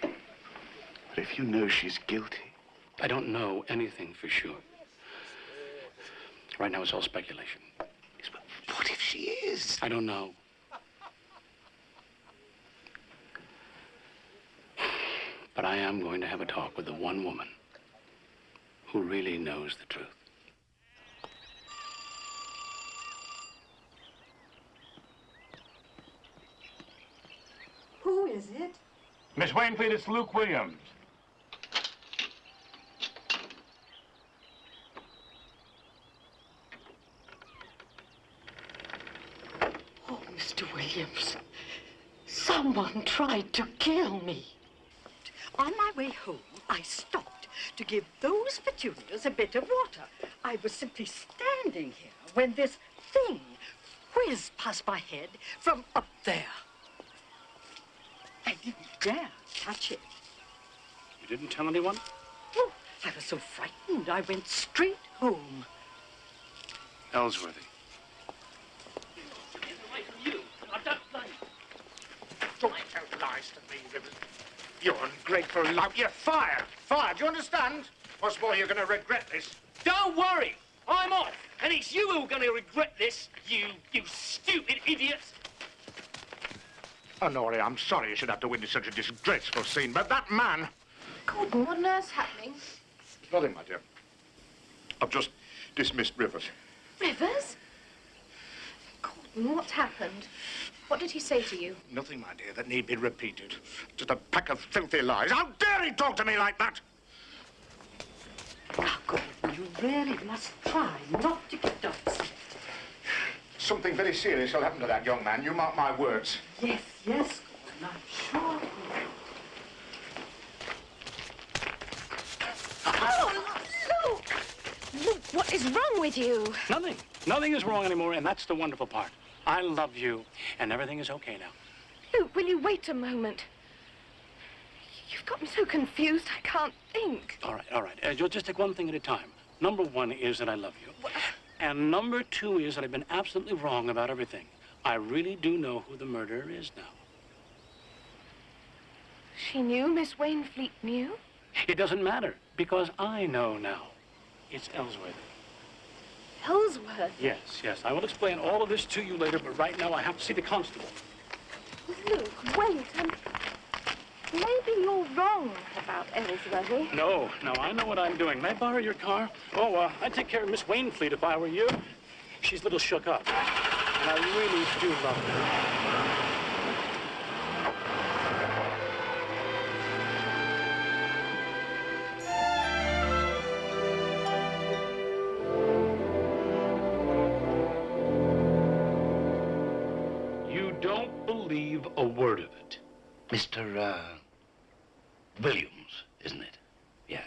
But if you know she's guilty, I don't know anything for sure. Right now, it's all speculation. what if she is? I don't know. But I am going to have a talk with the one woman who really knows the truth. Who is it? Miss Wainfleet, it's Luke Williams. Oh, Mr. Williams. Someone tried to kill me. On my way home, I stopped to give those petunias a bit of water. I was simply standing here when this thing whizzed past my head from up there. I didn't dare touch it. You didn't tell anyone? Oh, I was so frightened, I went straight home. Ellsworthy. Don't lies to me, Rivers. You ungrateful lout. You're fired. Fired. Do you understand? What's more, you're going to regret this. Don't worry. I'm off. And it's you who are going to regret this, you, you stupid idiots. Honoria, I'm sorry you should have to witness such a disgraceful scene, but that man... Gordon, what on earth's happening? Nothing, my dear. I've just dismissed Rivers. Rivers? Gordon, what's happened? What did he say to you? Nothing, my dear, that need be repeated. Just a pack of filthy lies. How dare he talk to me like that? Ah, now, Gordon, you really must try not to get upset. Something very serious will happen to that young man. You mark my words. Yes, yes, Gordon, I'm sure. Ah! Oh, Luke! Luke, what is wrong with you? Nothing. Nothing is wrong anymore, and that's the wonderful part. I love you, and everything is okay now. Luke, will you wait a moment? You've got me so confused, I can't think. All right, all right. Uh, you'll just take one thing at a time. Number one is that I love you. And number two is that I've been absolutely wrong about everything. I really do know who the murderer is now. She knew, Miss Wainfleet knew. It doesn't matter, because I know now. It's Ellsworthy. Ellsworthy? Yes, yes. I will explain all of this to you later, but right now I have to see the constable. Luke, wait. Um, maybe you're wrong about Ellsworthy. No, no, I know what I'm doing. May I borrow your car? Oh, uh, I'd take care of Miss Wainfleet if I were you. She's a little shook up. And I really do love her. Mr. Uh, Williams, isn't it? Yes.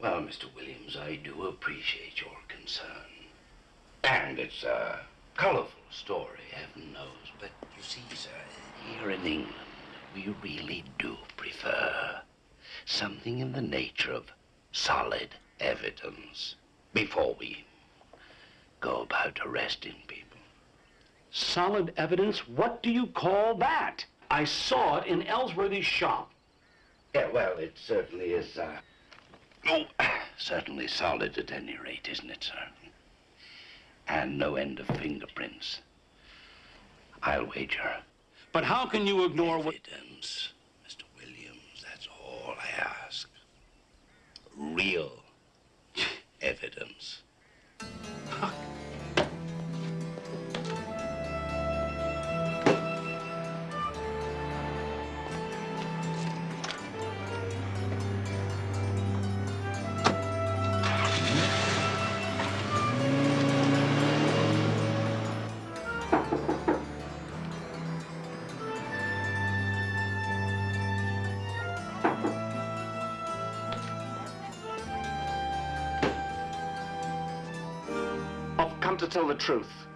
Well, Mr. Williams, I do appreciate your concern. And it's a colorful story, heaven knows. But you see, sir, here in England, we really do prefer something in the nature of solid evidence before we go about arresting people. Solid evidence? What do you call that? I saw it in Ellsworthy's shop. Yeah, well, it certainly is, uh... Oh, certainly solid at any rate, isn't it, sir? And no end of fingerprints. I'll wager. But how can you ignore what... Evidence, Mr. Williams, that's all I ask. Real evidence. Tell the truth.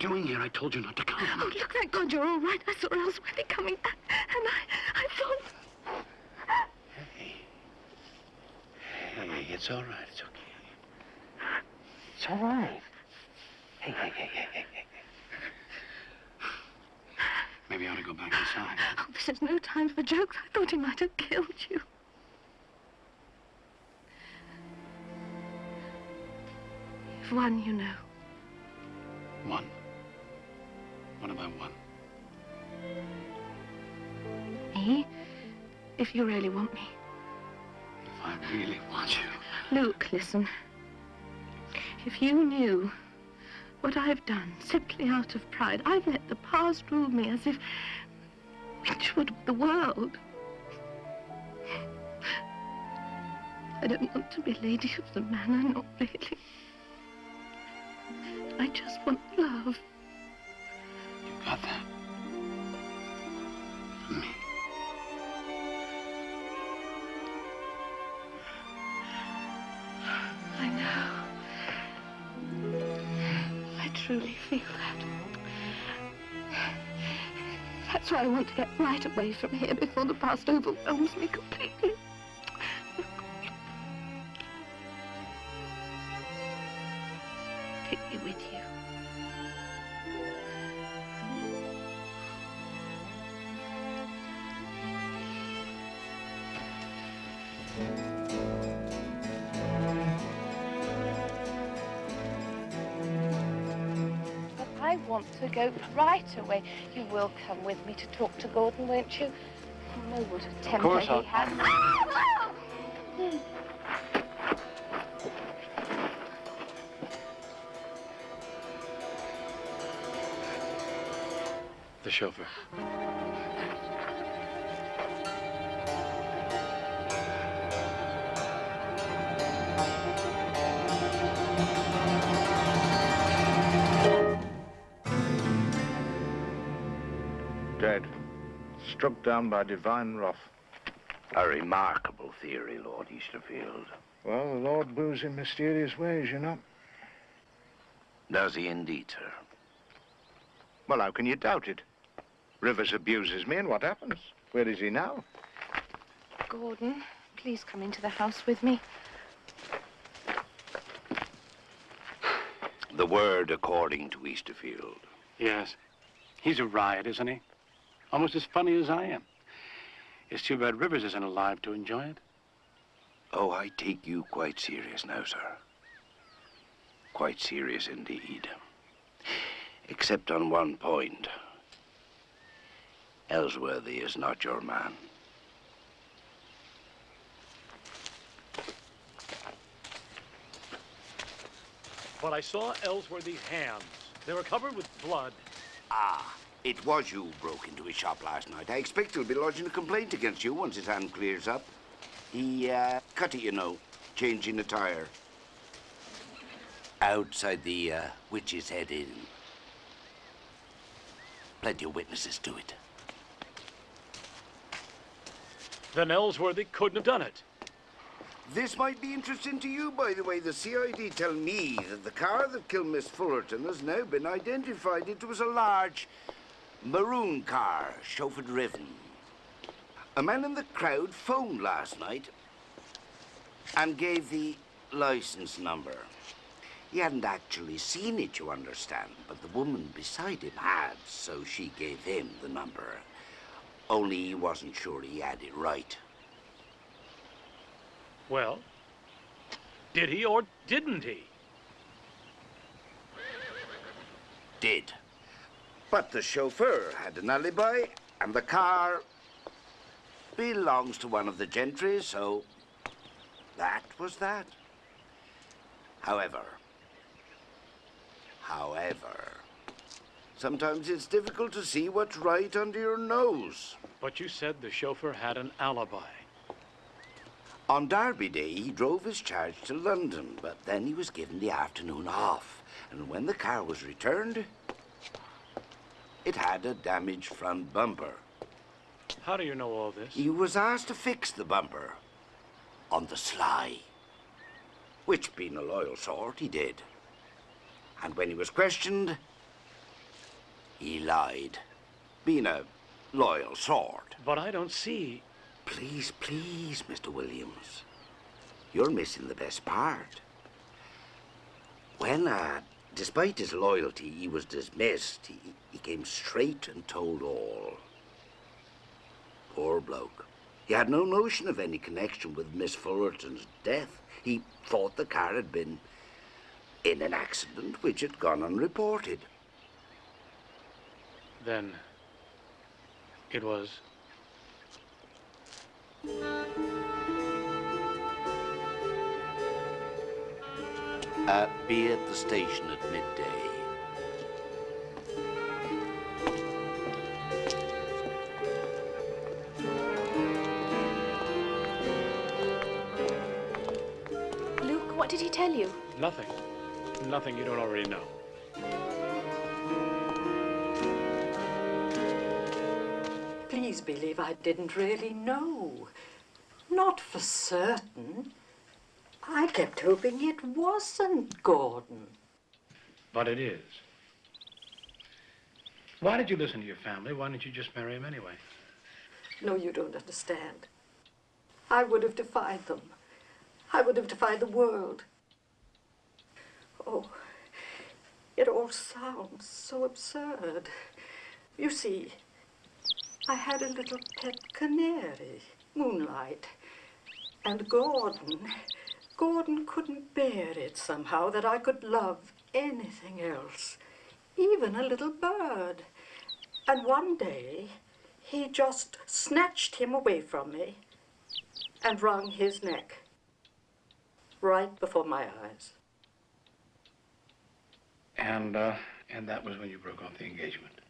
You doing here? I told you not to come. Oh, look, thank God you're all right. I saw Ellsworthy coming back, and I, I thought... Hey, it's all right. It's okay. It's all right. Hey, hey, hey, hey, hey, hey. Maybe I ought to go back inside. Oh, this is no time for jokes. I thought he might have killed you. You've won, you know. If you really want me. If I really want you. Luke, listen. If you knew what I've done simply out of pride, I've let the past rule me as if which would the world. I don't want to be lady of the manor, not really. I just want love. You got that? From me. That's why I want to get right away from here before the past overwhelms me completely. Take me with you. But I want to go right away. You will come with me to talk to Gordon, won't you? You know what a temper course he I'll- has. The chauffeur. Struck down by divine wrath. A remarkable theory, Lord Easterfield. Well, the Lord moves in mysterious ways, you know. Does he indeed, sir? Well, how can you doubt it? Rivers abuses me, and what happens? Where is he now? Gordon, please come into the house with me. The word according to Easterfield. Yes. He's a riot, isn't he? Almost as funny as I am. It's too bad Rivers isn't alive to enjoy it. Oh, I take you quite serious now, sir. Quite serious indeed. Except on one point. Ellsworthy is not your man. But I saw Ellsworthy's hands. They were covered with blood. Ah, it was you who broke into his shop last night. I expect he'll be lodging a complaint against you once his hand clears up. He, uh, cut it, you know, changing a tire. Outside the, uh, Witch's Head Inn. Plenty of witnesses to it. Then Ellsworthy couldn't have done it. This might be interesting to you, by the way. The CID tell me that the car that killed Miss Fullerton has now been identified. It was a large maroon car, chauffeur-driven. A man in the crowd phoned last night and gave the license number. He hadn't actually seen it, you understand, but the woman beside him had, so she gave him the number. Only he wasn't sure he had it right. Well, did he or didn't he? did. But the chauffeur had an alibi, and the car belongs to one of the gentry, so that was that. However, however, sometimes it's difficult to see what's right under your nose. But you said the chauffeur had an alibi. On Derby Day, he drove his charge to London, but then he was given the afternoon off. And when the car was returned, it had a damaged front bumper. How do you know all this? He was asked to fix the bumper on the sly. Which, being a loyal sort, he did. And when he was questioned, he lied. Being a loyal sort. But I don't see. Please, please, Mr. Williams. You're missing the best part. When, uh, despite his loyalty, he was dismissed, he, he came straight and told all. Poor bloke. He had no notion of any connection with Miss Fullerton's death. He thought the car had been in an accident which had gone unreported. Then it was. Uh, be at the station at midday. Did he tell you? Nothing. Nothing you don't already know. Please believe I didn't really know. Not for certain. I kept hoping it wasn't Gordon. But it is. Why did you listen to your family? Why didn't you just marry him anyway? No, you don't understand. I would have defied them. I would have defied the world. Oh, it all sounds so absurd. You see, I had a little pet canary, Moonlight. And Gordon, Gordon couldn't bear it somehow that I could love anything else, even a little bird. And one day, he just snatched him away from me and wrung his neck right before my eyes. And, uh, and that was when you broke off the engagement.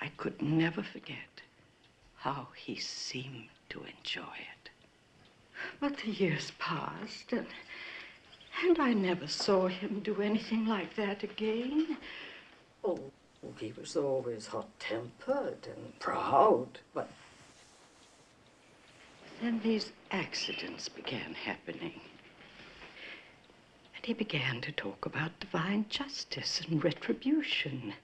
I could never forget how he seemed to enjoy it. But the years passed, and, and I never saw him do anything like that again. Oh, he was always hot-tempered and proud, but then these accidents began happening. And he began to talk about divine justice and retribution.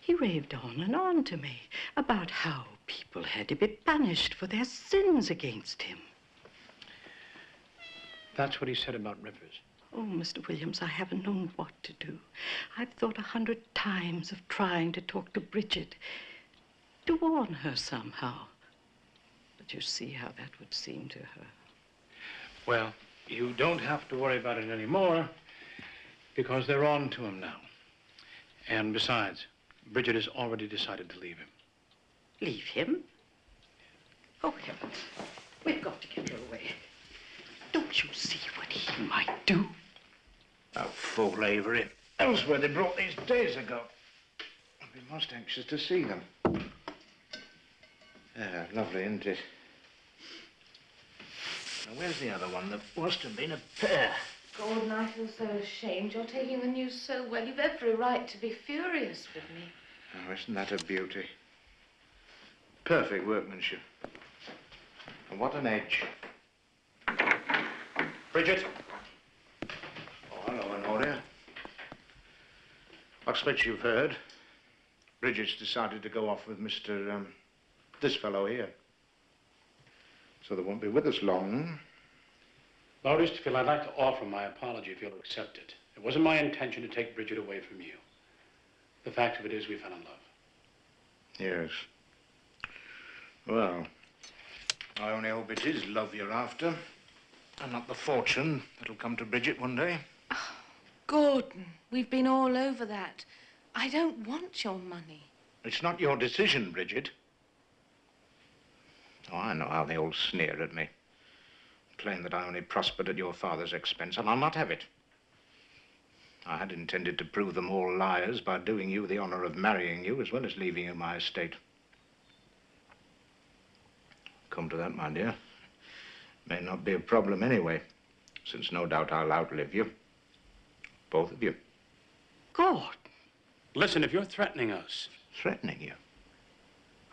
He raved on and on to me about how people had to be punished for their sins against him. That's what he said about Rivers. Oh, Mr. Williams, I haven't known what to do. I've thought a hundred times of trying to talk to Bridget, to warn her somehow. But you see how that would seem to her. Well, you don't have to worry about it anymore because they're on to him now. And besides, Bridget has already decided to leave him. Leave him? Oh, heavens. We've got to get her away. Don't you see what he might do? A fool Avery. Ellsworthy brought these days ago. I'd be most anxious to see them. Yeah, lovely, isn't it? Now, where's the other one? There must have been a pair. Gordon, I feel so ashamed. You're taking the news so well. You've every right to be furious with me. Oh, isn't that a beauty? Perfect workmanship. And what an edge. Bridget. Oh, hello, Honoria. I expect you've heard. Bridget's decided to go off with Mr. Um, this fellow here. So they won't be with us long. Lord Easterfield, I'd like to offer my apology if you'll accept it. It wasn't my intention to take Bridget away from you. The fact of it is we fell in love. Yes. Well, I only hope it is love you're after, and not the fortune that'll come to Bridget one day. Oh, Gordon, we've been all over that. I don't want your money. It's not your decision, Bridget. Oh, I know how they all sneer at me. Claim that I only prospered at your father's expense, and I'll not have it. I had intended to prove them all liars by doing you the honor of marrying you as well as leaving you my estate. Come to that, my dear. May not be a problem anyway, since no doubt I'll outlive you. Both of you. God. Listen, if you're threatening us. Threatening you?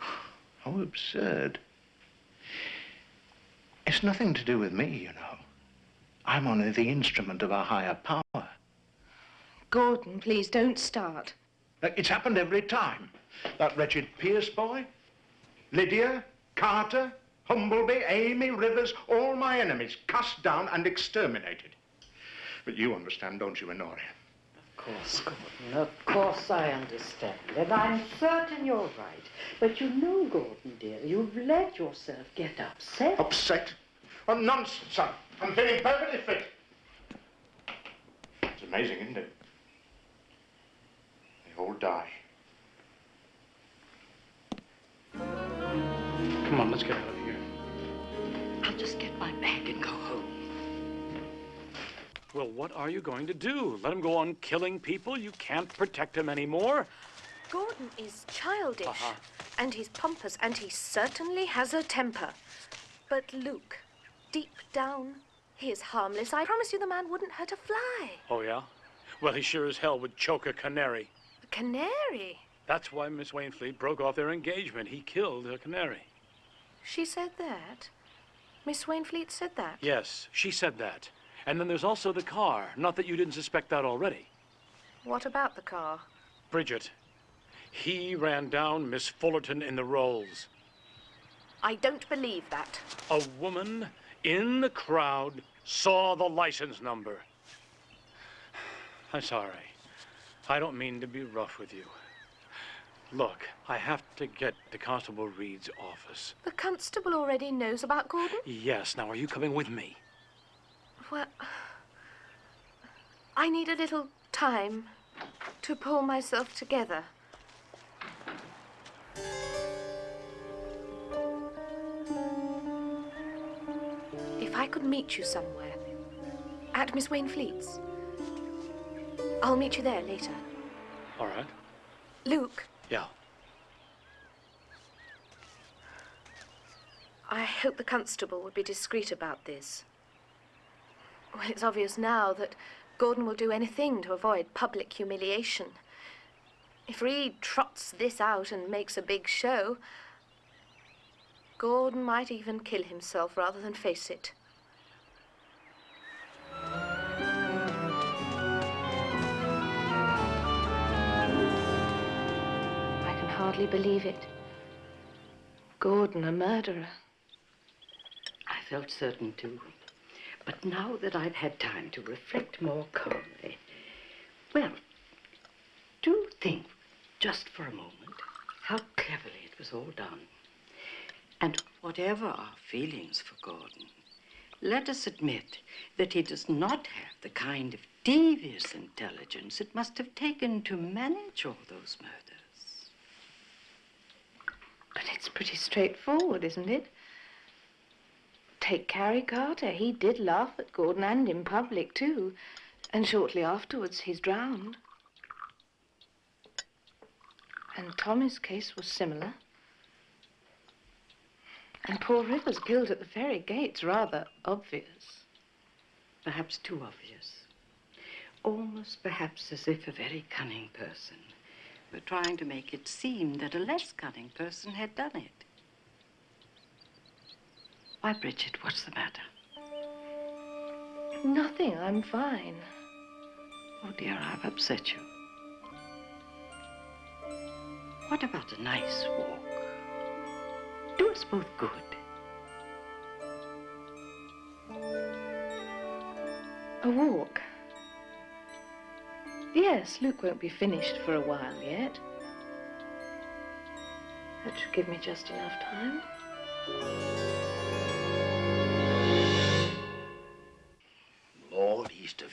How absurd. It's nothing to do with me, you know. I'm only the instrument of a higher power. Gordon, please don't start. Uh, It's happened every time. That wretched Pierce boy, Lydia, Carter, Humbleby, Amy, Rivers, all my enemies, cast down and exterminated. But you understand, don't you, Honoria? Of course, Gordon, of course I understand. And I'm certain you're right. But you know, Gordon, dear, you've let yourself get upset. Upset? Oh, nonsense. I'm, I'm feeling perfectly fit. It's amazing, isn't it? They all die. Come on, let's get out of here. I'll just get my bag and go home. Well, what are you going to do? Let him go on killing people? You can't protect him anymore? Gordon is childish. Uh-huh. And he's pompous, and he certainly has a temper. But Luke, deep down, he is harmless. I promise you the man wouldn't hurt a fly. Oh, yeah? Well, he sure as hell would choke a canary. A canary. That's why Miss Wainfleet broke off their engagement. He killed a canary. She said that. Miss Wainfleet said that. Yes, she said that. And then there's also the car. Not that you didn't suspect that already. What about the car? Bridget, he ran down Miss Fullerton in the Rolls. I don't believe that. A woman in the crowd saw the license number. I'm sorry. I don't mean to be rough with you. Look, I have to get to Constable Reed's office. The constable already knows about Gordon? Yes, now are you coming with me? Well, I need a little time to pull myself together. If I could meet you somewhere, at Miss Wainfleet's, I'll meet you there later. All right. Luke, Yeah. I hope the constable would be discreet about this. Well, it's obvious now that Gordon will do anything to avoid public humiliation. If Reed trots this out and makes a big show, Gordon might even kill himself rather than face it. I can hardly believe it. Gordon, a murderer. I felt certain too. But now that I've had time to reflect more calmly, well, do think just for a moment how cleverly it was all done. And whatever our feelings for Gordon, let us admit that he does not have the kind of devious intelligence it must have taken to manage all those murders. But it's pretty straightforward, isn't it? Take Harry Carter. He did laugh at Gordon and in public, too. And shortly afterwards, he's drowned. And Tommy's case was similar. And poor Rivers killed at the ferry gates, rather obvious. Perhaps too obvious. Almost perhaps as if a very cunning person were trying to make it seem that a less cunning person had done it. Why, Bridget, what's the matter? Nothing, I'm fine. Oh, dear, I've upset you. What about a nice walk? Do us both good. A walk? Yes, Luke won't be finished for a while yet. That should give me just enough time.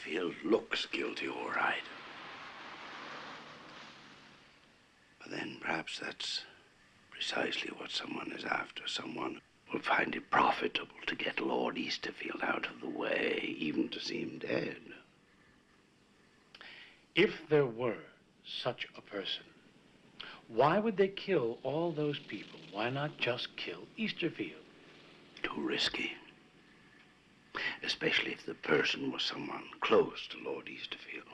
Lord Easterfield looks guilty, all right. But then perhaps that's precisely what someone is after. Someone will find it profitable to get Lord Easterfield out of the way, even to see him dead. If there were such a person, why would they kill all those people? Why not just kill Easterfield? Too risky. Especially if the person was someone close to Lord Easterfield.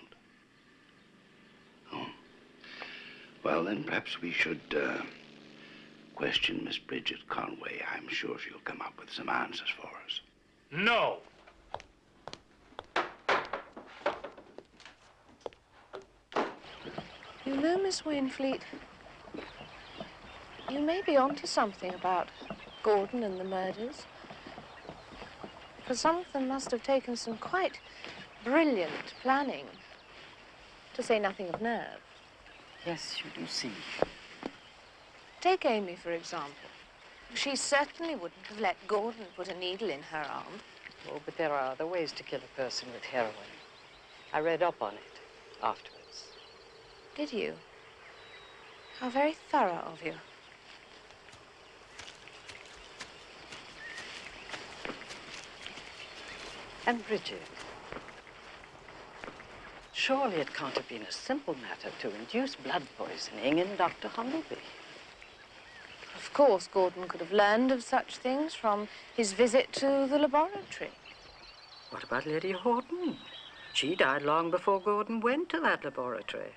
Oh. Well, then perhaps we should uh, question Miss Bridget Conway. I'm sure she'll come up with some answers for us. No! You know, Miss Wainfleet, you may be onto something about Gordon and the murders. For some of them must have taken some quite brilliant planning, to say nothing of nerve. Yes, you do see. Take Amy, for example. She certainly wouldn't have let Gordon put a needle in her arm. Oh, but there are other ways to kill a person with heroin. I read up on it afterwards. Did you? How very thorough of you. And Bridget, surely it can't have been a simple matter to induce blood poisoning in Dr. Humbleby. Of course, Gordon could have learned of such things from his visit to the laboratory. What about Lady Horton? She died long before Gordon went to that laboratory.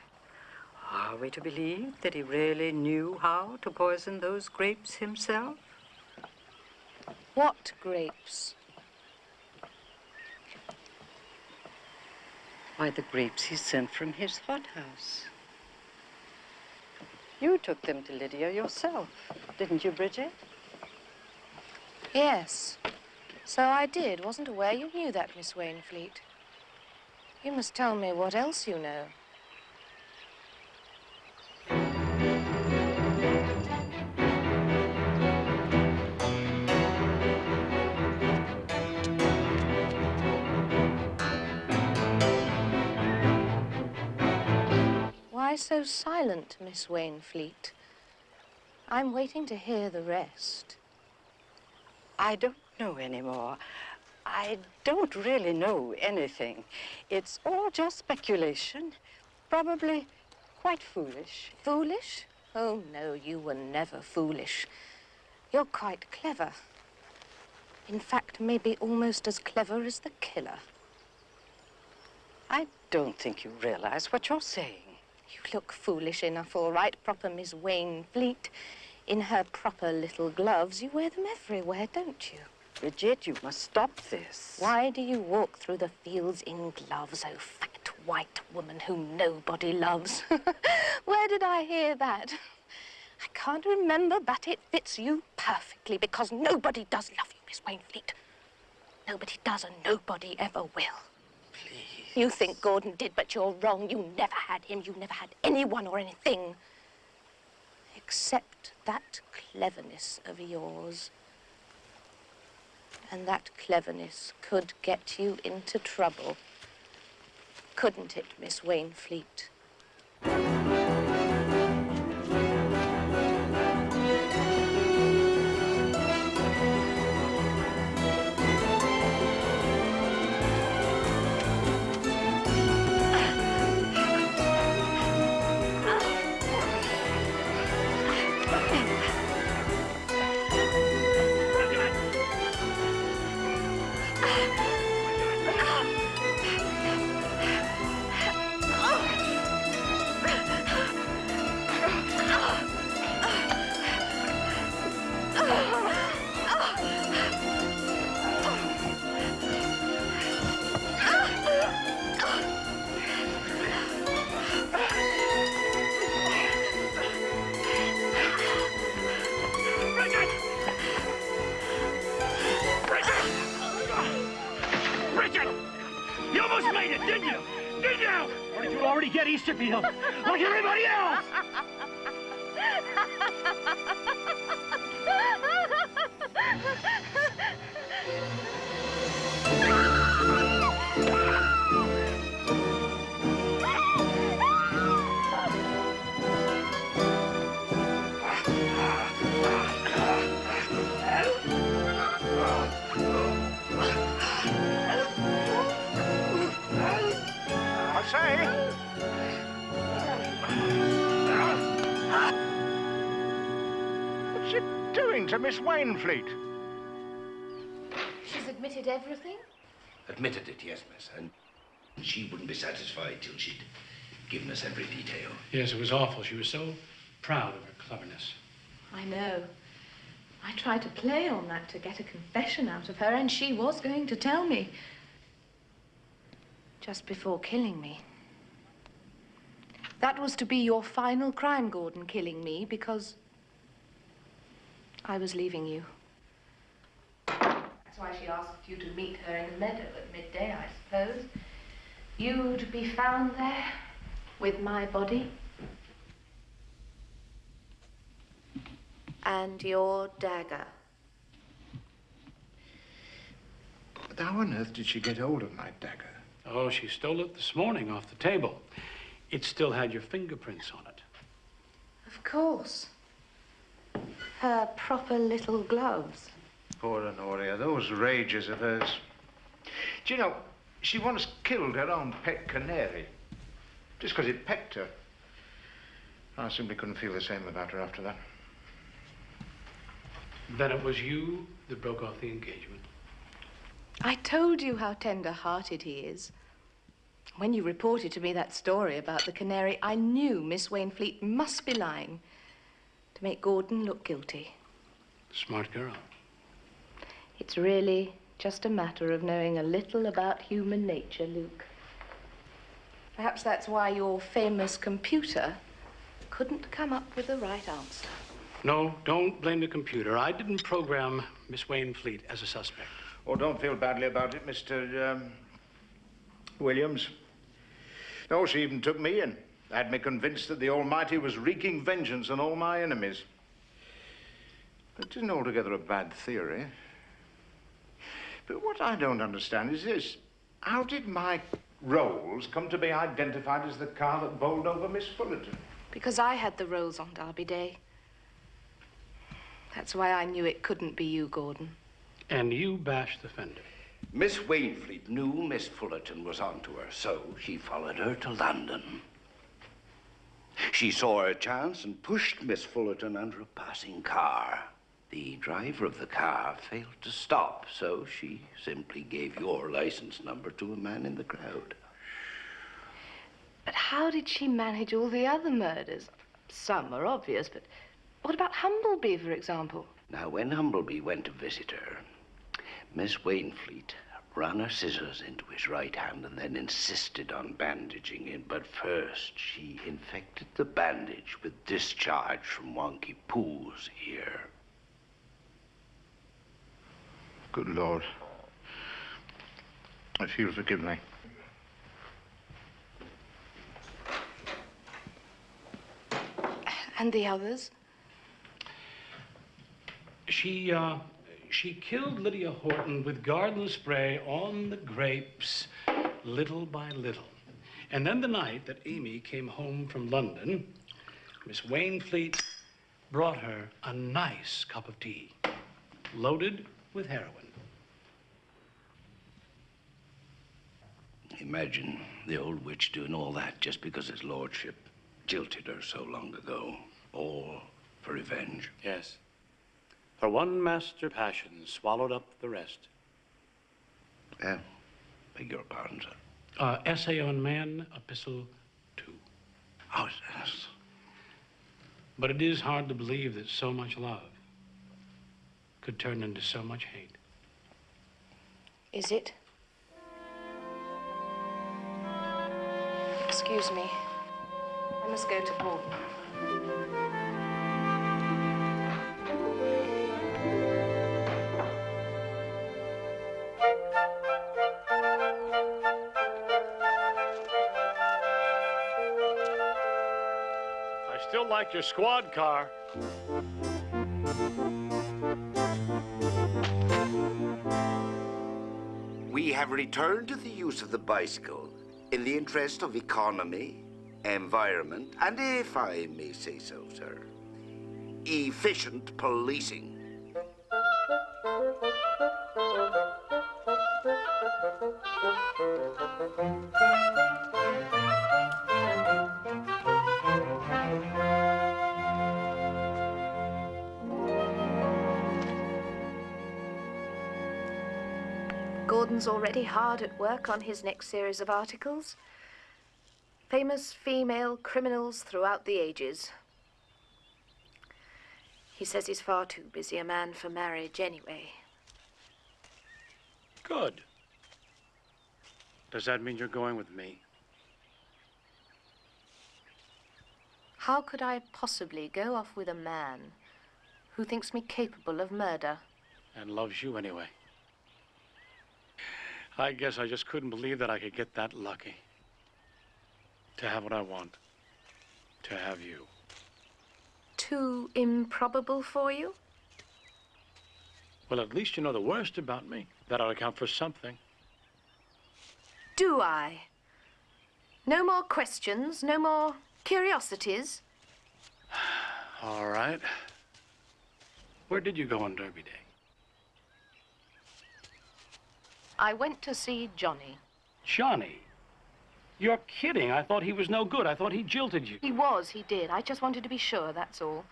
Are we to believe that he really knew how to poison those grapes himself? What grapes? Why, the grapes he sent from his hothouse. You took them to Lydia yourself, didn't you, Bridget? Yes. So I did. Wasn't aware you knew that, Miss Wainfleet. You must tell me what else you know. Why so silent, Miss Wainfleet? I'm waiting to hear the rest. I don't know anymore. I don't really know anything. It's all just speculation. Probably quite foolish. Foolish? Oh, no, you were never foolish. You're quite clever. In fact, maybe almost as clever as the killer. I don't think you realize what you're saying. You look foolish enough, all right, proper Miss Wainfleet. In her proper little gloves, you wear them everywhere, don't you? Bridget, you must stop this. Why do you walk through the fields in gloves, oh fat white woman whom nobody loves? Where did I hear that? I can't remember, but it fits you perfectly because nobody does love you, Miss Wainfleet. Nobody does and nobody ever will. You think Gordon did, but you're wrong. You never had him. You never had anyone or anything. Except that cleverness of yours. And that cleverness could get you into trouble. Couldn't it, Miss Wainfleet? I. What's she doing to Miss Wainfleet? She's admitted everything? Admitted it, yes, miss. And she wouldn't be satisfied till she'd given us every detail. Yes, it was awful. She was so proud of her cleverness. I know. I tried to play on that to get a confession out of her, and she was going to tell me. Just before killing me. That was to be your final crime, Gordon, killing me, because I was leaving you. That's why she asked you to meet her in the meadow at midday, I suppose. You'd be found there with my body. And your dagger. But how on earth did she get hold of my dagger? Oh, she stole it this morning off the table. It still had your fingerprints on it. Of Of course. Her proper little gloves. Poor Honoria, those rages of hers. Do you know, she once killed her own pet canary just because it pecked her. I simply couldn't feel the same about her after that. Then it was you that broke off the engagement. I told you how tender-hearted he is. When you reported to me that story about the canary, I knew Miss Wainfleet must be lying to make Gordon look guilty. Smart girl. It's really just a matter of knowing a little about human nature, Luke. Perhaps that's why your famous computer couldn't come up with the right answer. No, don't blame the computer. I didn't program Miss Wainfleet as a suspect. Oh, don't feel badly about it, Mr. Um, Williams. No, she even took me in. Had me convinced that the Almighty was wreaking vengeance on all my enemies. It isn't altogether a bad theory. But what I don't understand is this. How did my Rolls come to be identified as the car that bowled over Miss Fullerton? Because I had the Rolls on Derby Day. That's why I knew it couldn't be you, Gordon. And you bashed the fender. Miss Wainfleet knew Miss Fullerton was onto her, so she followed her to London. She saw her chance and pushed Miss Fullerton under a passing car. The driver of the car failed to stop, so she simply gave your license number to a man in the crowd. But how did she manage all the other murders? Some are obvious, but what about Humbleby, for example? Now, when Humbleby went to visit her, Miss Wainfleet ran her scissors into his right hand and then insisted on bandaging it. But first, she infected the bandage with discharge from Wonky Pooh's ear. Good Lord. If you'll forgive me. And the others? She, uh, she killed Lydia Horton with garden spray on the grapes, little by little. And then the night that Amy came home from London, Miss Wainfleet brought her a nice cup of tea, loaded with heroin. Imagine the old witch doing all that just because his lordship jilted her so long ago. All for revenge. Yes. For one master passion swallowed up the rest. Yeah. Beg your pardon, sir. Uh, Essay on Man, Epistle 2. Oh, yes. But it is hard to believe that so much love could turn into so much hate. Is it? Excuse me. I must go to Gordon. Like your squad car. We have returned to the use of the bicycle in the interest of economy, environment, and if I may say so, sir, efficient policing. Already hard at work on his next series of articles. Famous female criminals throughout the ages. He says he's far too busy a man for marriage anyway. Good. Does that mean you're going with me? How could I possibly go off with a man who thinks me capable of murder? And loves you anyway. I guess I just couldn't believe that I could get that lucky. To have what I want. To have you. Too improbable for you? Well, at least you know the worst about me. That ought to count for something. Do I? No more questions, no more curiosities? All right. Where did you go on Derby Day? I went to see Johnny. Johnny. You're kidding. I thought he was no good. I thought he jilted you. He was, he did. I just wanted to be sure, that's all.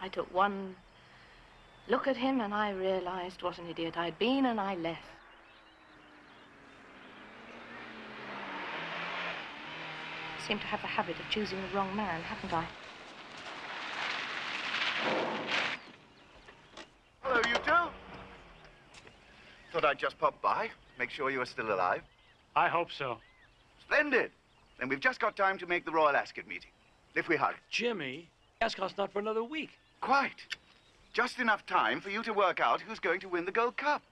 I took one look at him and I realized what an idiot I'd been and I left. I seem to have the habit of choosing the wrong man, haven't I? Hello, you two. Thought I'd just pop by, make sure you are still alive. I hope so. Splendid. Then we've just got time to make the Royal Ascot meeting. If we hurry. Jimmy, Ascot's not for another week. Quite. Just enough time for you to work out who's going to win the Gold Cup.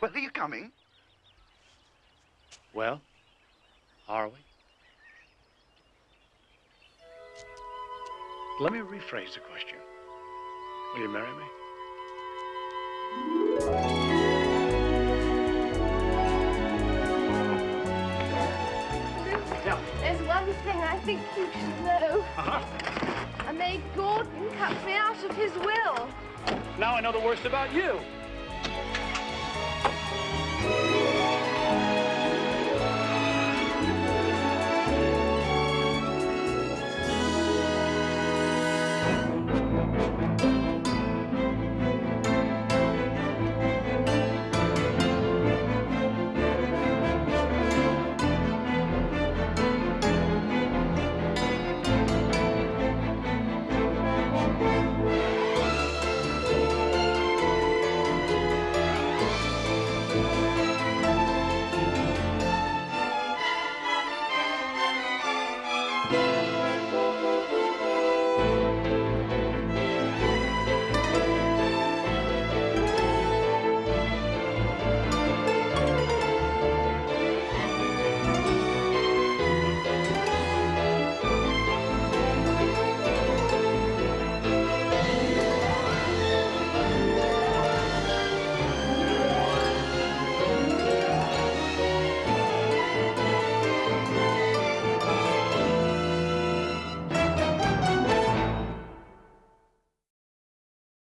Well, are you coming? Well, are we? Let me rephrase the question. Will you marry me? Thing I think you should know. Uh-huh. I made Gordon cut me out of his will. Now I know the worst about you.